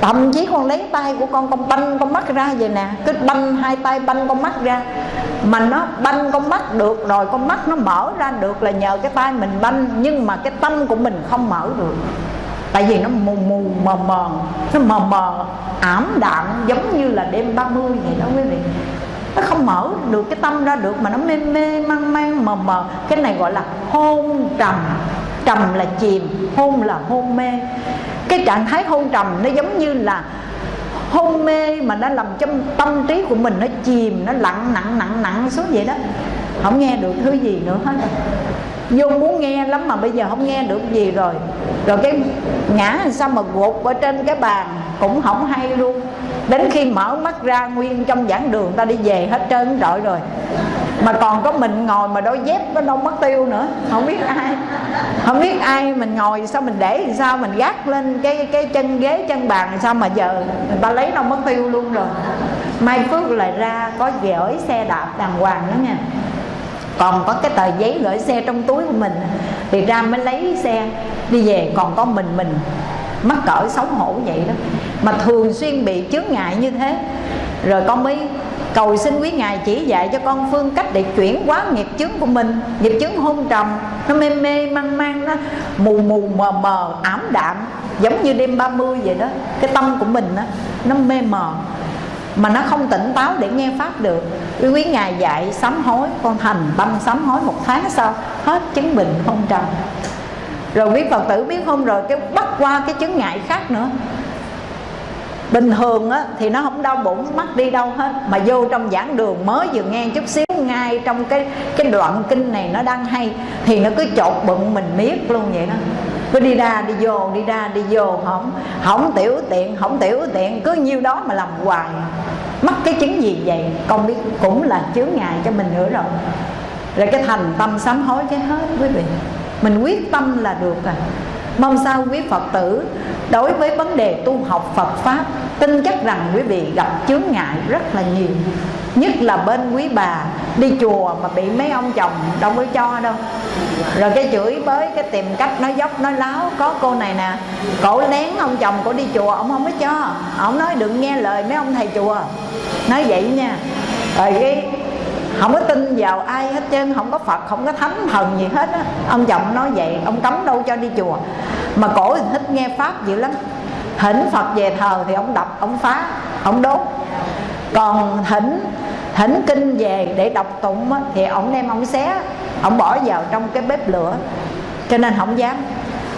Thậm chí con lấy tay của con con banh con mắt ra vậy nè. Cứ banh hai tay banh con mắt ra. Mà nó banh con mắt được rồi, con mắt nó mở ra được là nhờ cái tay mình banh. Nhưng mà cái tâm của mình không mở được tại vì nó mù mù, mờ mờ. Nó mờ mờ, ảm đạm, giống như là đêm 30 vậy đó quý vị. Nó không mở được cái tâm ra được mà nó mê mê, mang mang, mờ mờ. Cái này gọi là hôn trầm. Trầm là chìm, hôn là hôn mê. Cái trạng thái hôn trầm nó giống như là hôn mê mà nó làm cho tâm trí của mình nó chìm, nó lặng nặng nặng nặng xuống vậy đó. Không nghe được thứ gì nữa hết vô muốn nghe lắm mà bây giờ không nghe được gì rồi. Rồi cái ngã sao mà gục ở trên cái bàn cũng không hay luôn. Đến khi mở mắt ra, nguyên trong giảng đường ta đi về hết trơn trọi rồi. Mà còn có mình ngồi mà đôi dép nó đâu mất tiêu nữa. Không biết ai, không biết ai mình ngồi sao mình để thì sao mình gác lên cái cái chân ghế, chân bàn sao mà giờ người ta lấy đâu mất tiêu luôn rồi. Mai phước lại ra có gửi xe đạp đàng hoàng nữa nha còn có cái tờ giấy gửi xe trong túi của mình thì ra mới lấy xe đi về. Còn có mình mình mắc cỡ xấu hổ vậy đó mà thường xuyên bị chướng ngại như thế. Rồi con mới cầu xin quý ngài chỉ dạy cho con phương cách để chuyển hóa nghiệp chướng của mình. Nghiệp chướng hôn trầm nó mê mê mang mang nó mù mù mờ mờ ảm đạm giống như đêm 30 vậy đó. Cái tâm của mình đó, nó mê mờ mà nó không tỉnh táo để nghe pháp được. Quý quý ngài dạy sám hối con thành tâm sám hối một tháng sau hết chứng bệnh hôn trầm. Rồi quý phật tử biết không? Rồi cái bắt qua cái chứng ngại khác nữa. Bình thường á, thì nó không đau bụng mắt đi đâu hết. Mà vô trong giảng đường mới vừa nghe chút xíu ngay trong cái cái đoạn kinh này nó đang hay thì nó cứ chột bụng mình miết luôn vậy đó cứ đi ra, đi vô, đi ra, đi vô. Không không tiểu tiện, không tiểu tiện. Cứ nhiêu đó mà làm hoài. Mắc cái chứng gì vậy? Con biết, cũng là chướng ngại cho mình nữa rồi. Rồi cái thành tâm sám hối cái hết quý vị. Mình quyết tâm là được à mong sao quý phật tử đối với vấn đề tu học phật pháp, tin chắc rằng quý vị gặp chướng ngại rất là nhiều. Nhất là bên quý bà đi chùa mà bị mấy ông chồng đâu có cho đâu. Rồi cái chửi bới, cái tìm cách nói dốc, nói láo, có cô này nè, cổ lén ông chồng cổ đi chùa, ông không có cho. Ông nói đừng nghe lời mấy ông thầy chùa. Nói vậy nha. Rồi cái không có tin vào ai hết trơn không có phật không có thánh thần gì hết á. Ông chồng nói vậy ông cấm đâu cho đi chùa. Mà cổ thì thích nghe pháp dữ lắm. Thỉnh phật về thờ thì ông đập ông phá ông đốt. Còn thỉnh thỉnh kinh về để đọc tụng á, thì ông đem ông xé ông bỏ vào trong cái bếp lửa. Cho nên không dám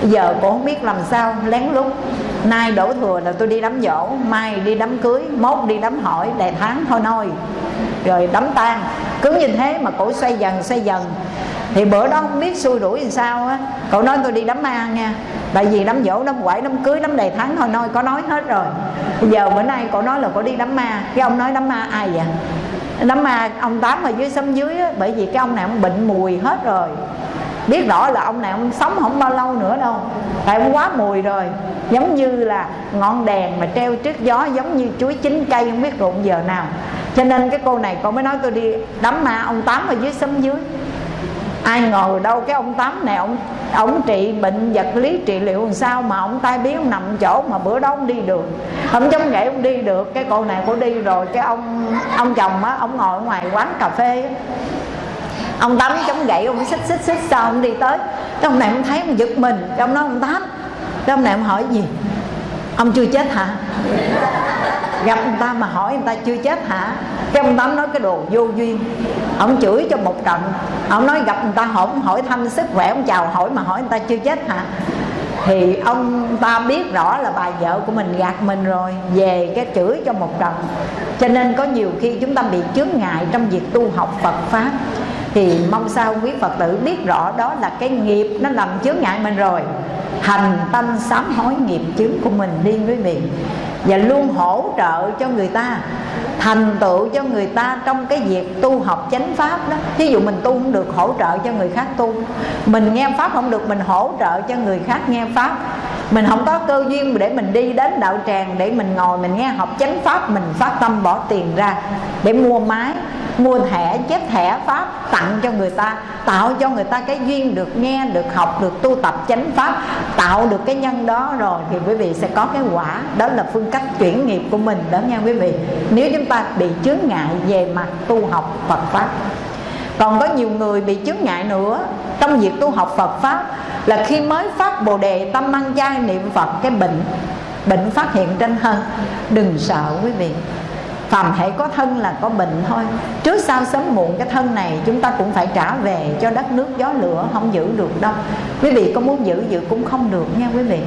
giờ cô không biết làm sao lén lút. Nay đổ thừa là tôi đi đám dỗ mai đi đám cưới mốt đi đám hỏi đầy tháng thôi nôi. Rồi đám tang. Cứ như thế mà cổ xoay dần xoay dần. Thì bữa đó không biết xui đuổi làm sao á. Cậu nói tôi đi đám ma nha. Tại vì đám dỗ đám quẩy đám cưới đám đầy tháng thôi nôi có nói hết rồi. Bây giờ bữa nay cậu nói là cậu đi đám ma. Cái ông nói đám ma ai vậy? Đám ma ông tám ở dưới sống dưới á, bởi vì cái ông này ông bệnh mùi hết rồi biết rõ là ông này ông sống không bao lâu nữa đâu. Tại ông quá mùi rồi. Giống như là ngọn đèn mà treo trước gió, giống như chuối chín cây, không biết rụng giờ nào. Cho nên cái cô này cô mới nói tôi đi đám ma ông tám ở dưới sống dưới. Ai ngờ đâu cái ông tám này, ông ông trị bệnh vật lý trị liệu làm sao mà ông tai biến, ông nằm chỗ mà bữa đó ông đi được. Ông chống gậy ông đi được. Cái cô này cô đi rồi, cái ông ông chồng á, ông ngồi ở ngoài quán cà phê á ông tám chống gậy, ông xích xích xích, sao ông đi tới. Cái ông này ông thấy ông giật mình, cái ông nói ông tám. Cái ông này ông hỏi gì? Ông chưa chết hả? Gặp người ta mà hỏi người ta chưa chết hả? Cái ông tám nói cái đồ vô duyên. Ông chửi cho một trận. Ông nói gặp người ta hỏi hỏi thăm sức khỏe, ông chào hỏi mà hỏi người ta chưa chết hả? Thì ông ta biết rõ là bà vợ của mình gạt mình rồi, về cái chửi cho một trận. Cho nên có nhiều khi chúng ta bị chướng ngại trong việc tu học Phật pháp thì mong sao quý Phật tử biết rõ đó là cái nghiệp nó làm chướng ngại mình rồi. Hành tâm sám hối nghiệp chướng của mình đi quý vị và luôn hỗ trợ cho người ta, thành tựu cho người ta trong cái việc tu học chánh pháp đó. Ví dụ mình tu không được, hỗ trợ cho người khác tu. Mình nghe pháp không được, mình hỗ trợ cho người khác nghe pháp. Mình không có cơ duyên để mình đi đến đạo tràng để mình ngồi mình nghe học chánh pháp, mình phát tâm bỏ tiền ra để mua máy mua thẻ, chép thẻ pháp, tặng cho người ta, tạo cho người ta cái duyên được nghe, được học, được tu tập chánh pháp, tạo được cái nhân đó rồi thì quý vị sẽ có cái quả. Đó là phương cách chuyển nghiệp của mình đó nha quý vị. Nếu chúng ta bị chướng ngại về mặt tu học Phật pháp. Còn có nhiều người bị chướng ngại nữa. Trong việc tu học Phật pháp là khi mới phát bồ đề tâm ăn chay niệm Phật, cái bệnh bệnh phát hiện trên thân. Đừng sợ quý vị phàm hãy có thân là có bệnh thôi. Trước sau sớm muộn cái thân này chúng ta cũng phải trả về cho đất nước gió lửa không giữ được đâu. Quý vị có muốn giữ giữ cũng không được nha quý vị.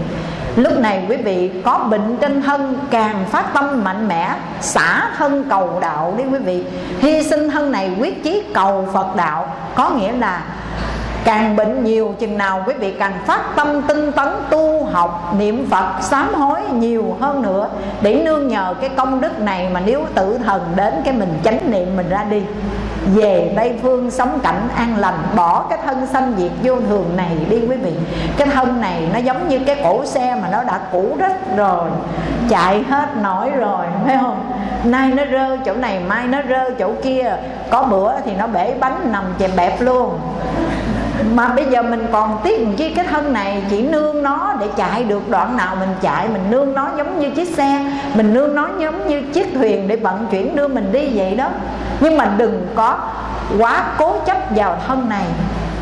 Lúc này quý vị có bệnh trên thân, càng phát tâm mạnh mẽ, xả thân cầu đạo đi quý vị. Hy sinh thân này quyết chí cầu phật đạo, có nghĩa là càng bệnh nhiều chừng nào quý vị càng phát tâm tinh tấn tu học, niệm phật, sám hối nhiều hơn nữa. Để nương nhờ cái công đức này mà nếu tử thần đến cái mình chánh niệm mình ra đi. Về tây phương sống cảnh an lành, bỏ cái thân sanh diệt vô thường này đi quý vị. Cái thân này nó giống như cái cổ xe mà nó đã cũ rất rồi, chạy hết nổi rồi, phải không? Nay nó rơ chỗ này, mai nó rơ chỗ kia. Có bữa thì nó bể bánh nằm chèm bẹp luôn mà bây giờ mình còn tiếc chi cái thân này, chỉ nương nó để chạy được. Đoạn nào mình chạy, mình nương nó giống như chiếc xe, mình nương nó giống như chiếc thuyền để vận chuyển đưa mình đi vậy đó. Nhưng mà đừng có quá cố chấp vào thân này.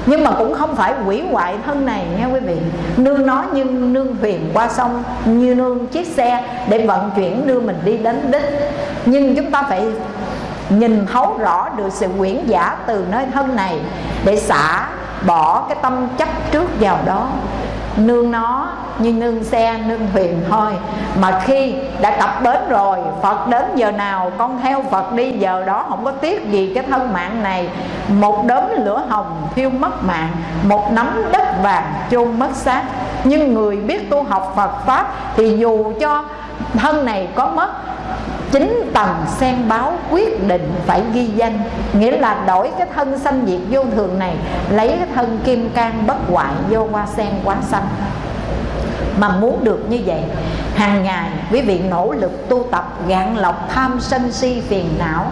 Nhưng mà cũng không phải hủy hoại thân này nha quý vị. Nương nó như nương thuyền qua sông, như nương chiếc xe để vận chuyển đưa mình đi đến đích. Nhưng chúng ta phải nhìn thấu rõ được sự quyển giả từ nơi thân này để xả bỏ cái tâm chấp trước vào đó. Nương nó như nương xe, nương thuyền thôi. Mà khi đã cập bến rồi, phật đến giờ nào con theo phật đi, giờ đó không có tiếc gì cái thân mạng này. Một đốm lửa hồng thiêu mất mạng, một nắm đất vàng chôn mất xác. Nhưng người biết tu học phật pháp thì dù cho thân này có mất chính tầng sen báo quyết định phải ghi danh, nghĩa là đổi cái thân sanh diệt vô thường này, lấy cái thân kim cang bất hoại vô hoa sen quá xanh mà muốn được như vậy, hàng ngày quý vị nỗ lực tu tập, gạn lọc, tham sân si, phiền não,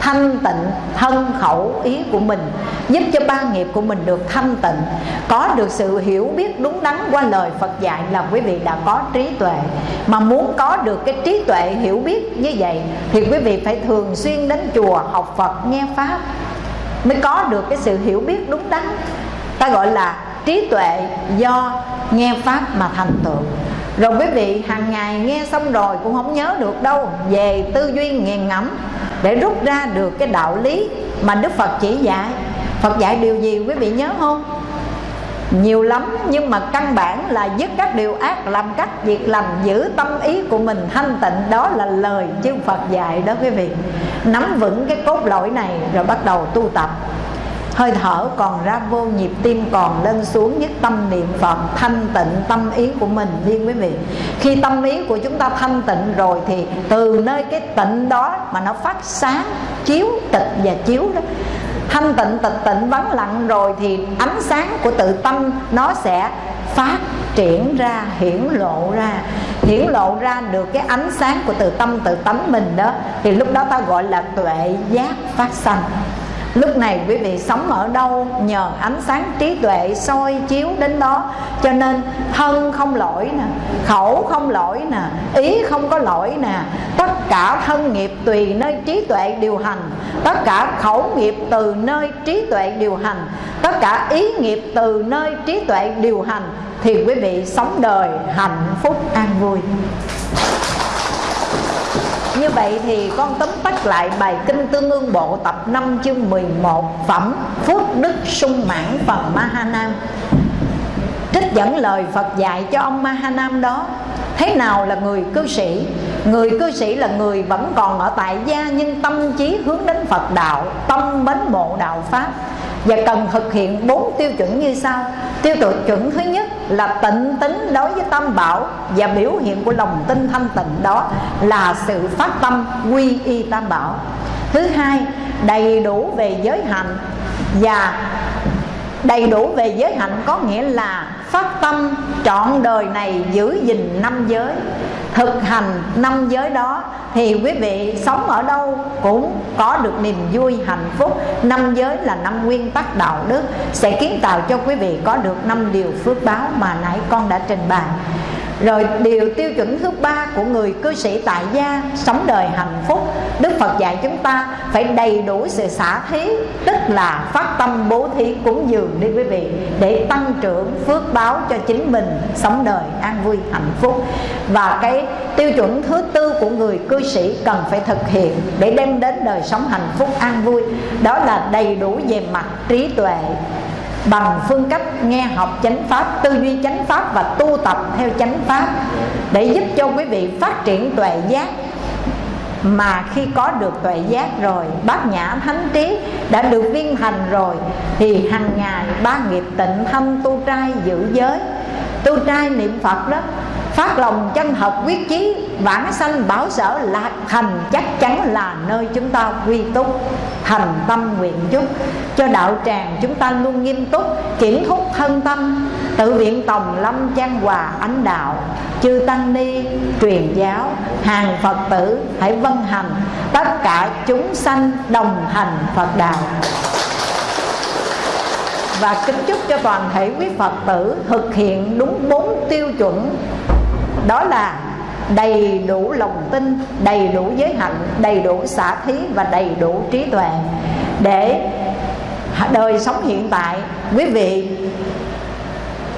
thanh tịnh, thân khẩu ý của mình, giúp cho ba nghiệp của mình được thanh tịnh. Có được sự hiểu biết đúng đắn qua lời Phật dạy là quý vị đã có trí tuệ. Mà muốn có được cái trí tuệ hiểu biết như vậy, thì quý vị phải thường xuyên đến chùa học Phật, nghe pháp. Mới có được cái sự hiểu biết đúng đắn. Ta gọi là trí tuệ do nghe pháp mà thành tựu. Rồi quý vị, hàng ngày nghe xong rồi cũng không nhớ được đâu, về tư duy nghiền ngẫm để rút ra được cái đạo lý mà đức phật chỉ dạy. Phật dạy điều gì quý vị nhớ không? Nhiều lắm, nhưng mà căn bản là dứt các điều ác, làm các việc lành, giữ tâm ý của mình thanh tịnh, đó là lời chư Phật dạy đó quý vị. Nắm vững cái cốt lõi này rồi bắt đầu tu tập hơi thở còn ra vô nhịp tim còn lên xuống nhất tâm niệm phật, thanh tịnh tâm ý của mình đi quý vị. Khi tâm ý của chúng ta thanh tịnh rồi thì từ nơi cái tịnh đó mà nó phát sáng, chiếu tịch và chiếu đó, thanh tịnh tịch tịnh vắng lặng rồi thì ánh sáng của tự tâm nó sẽ phát triển ra, hiển lộ ra. Hiển lộ ra được cái ánh sáng của tự tâm, tự tánh mình đó, thì lúc đó ta gọi là tuệ giác phát sanh lúc này quý vị sống ở đâu nhờ ánh sáng trí tuệ soi chiếu đến đó. Cho nên thân không lỗi nè, khẩu không lỗi nè, ý không có lỗi nè. Tất cả thân nghiệp tùy nơi trí tuệ điều hành. Tất cả khẩu nghiệp từ nơi trí tuệ điều hành. Tất cả ý nghiệp từ nơi trí tuệ điều hành. Thì quý vị sống đời hạnh phúc an vui như vậy thì con tóm tắt lại bài Kinh Tương ương Bộ tập 5 chương 11 Phẩm, Phước, Đức, sung mãn phần Mahanam Trích dẫn lời Phật dạy cho ông Mahanam đó, Thế nào là người cư sĩ? Người cư sĩ là người vẫn còn ở tại gia, Nhưng tâm trí hướng đến Phật đạo, Tâm mến mộ đạo Pháp và cần thực hiện bốn tiêu chuẩn như sau. Tiêu chuẩn thứ nhất là tịnh tính đối với tâm bảo và biểu hiện của lòng tin thanh tịnh đó là sự phát tâm quy y tam bảo. Thứ hai, đầy đủ về giới hạnh. Và đầy đủ về giới hạnh có nghĩa là phát tâm trọn đời này giữ gìn năm giới, thực hành năm giới đó, thì quý vị sống ở đâu cũng có được niềm vui, hạnh phúc. Năm giới là năm nguyên tắc đạo đức, sẽ kiến tạo cho quý vị có được năm điều phước báo mà nãy con đã trình bày rồi điều tiêu chuẩn thứ ba của người cư sĩ tại gia, sống đời hạnh phúc, Đức Phật dạy chúng ta phải đầy đủ sự xả thí, Tức là phát tâm bố thí cúng dường đi quý vị, Để tăng trưởng phước báo cho chính mình sống đời an vui hạnh phúc. Và cái tiêu chuẩn thứ tư của người cư sĩ cần phải thực hiện Để đem đến đời sống hạnh phúc an vui, Đó là đầy đủ về mặt trí tuệ bằng phương cách nghe học chánh pháp, tư duy chánh pháp và tu tập theo chánh pháp để giúp cho quý vị phát triển tuệ giác. Mà khi có được tuệ giác rồi, bát nhã thánh trí đã được viên thành rồi, thì hàng ngày ba nghiệp tịnh thâm tu trai giữ giới. Tu trai niệm phật đó phát lòng chân thật quyết chí, vãng sanh bảo sở lạc thành, chắc chắn là nơi chúng ta quy túc. Thành tâm nguyện chúc cho đạo tràng chúng ta luôn nghiêm túc kiểm thúc thân tâm. Tự viện tòng lâm trang hòa ánh đạo, chư tăng ni, truyền giáo, hàng phật tử hãy vân hành. Tất cả chúng sanh đồng hành phật đạo. Và kính chúc cho toàn thể quý Phật tử thực hiện đúng bốn tiêu chuẩn đó là đầy đủ lòng tin, đầy đủ giới hạnh đầy đủ xả thí và đầy đủ trí tuệ để đời sống hiện tại, quý vị,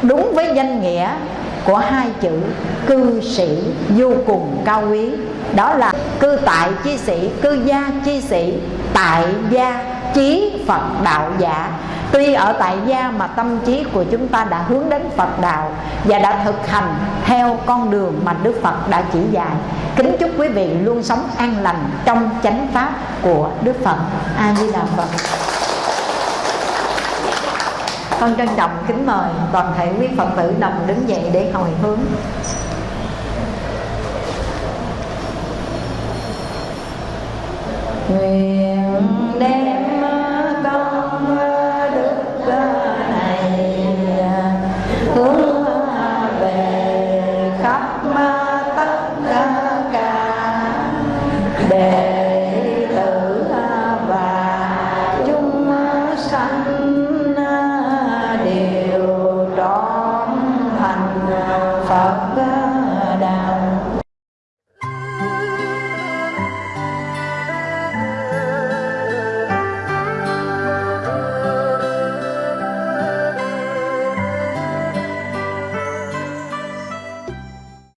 đúng với danh nghĩa của hai chữ cư sĩ vô cùng cao quý. Đó là cư tại chi sĩ, cư gia chi sĩ, tại gia, chí phật đạo giả. Tuy ở tại gia mà tâm trí của chúng ta đã hướng đến Phật đạo Và đã thực hành theo con đường mà Đức Phật đã chỉ dạy, Kính chúc quý vị luôn sống an lành trong chánh pháp của Đức Phật. A-di-đà Phật. Con trân trọng, kính mời toàn thể quý Phật tử đồng đứng dậy để hồi hướng. Nguyện đem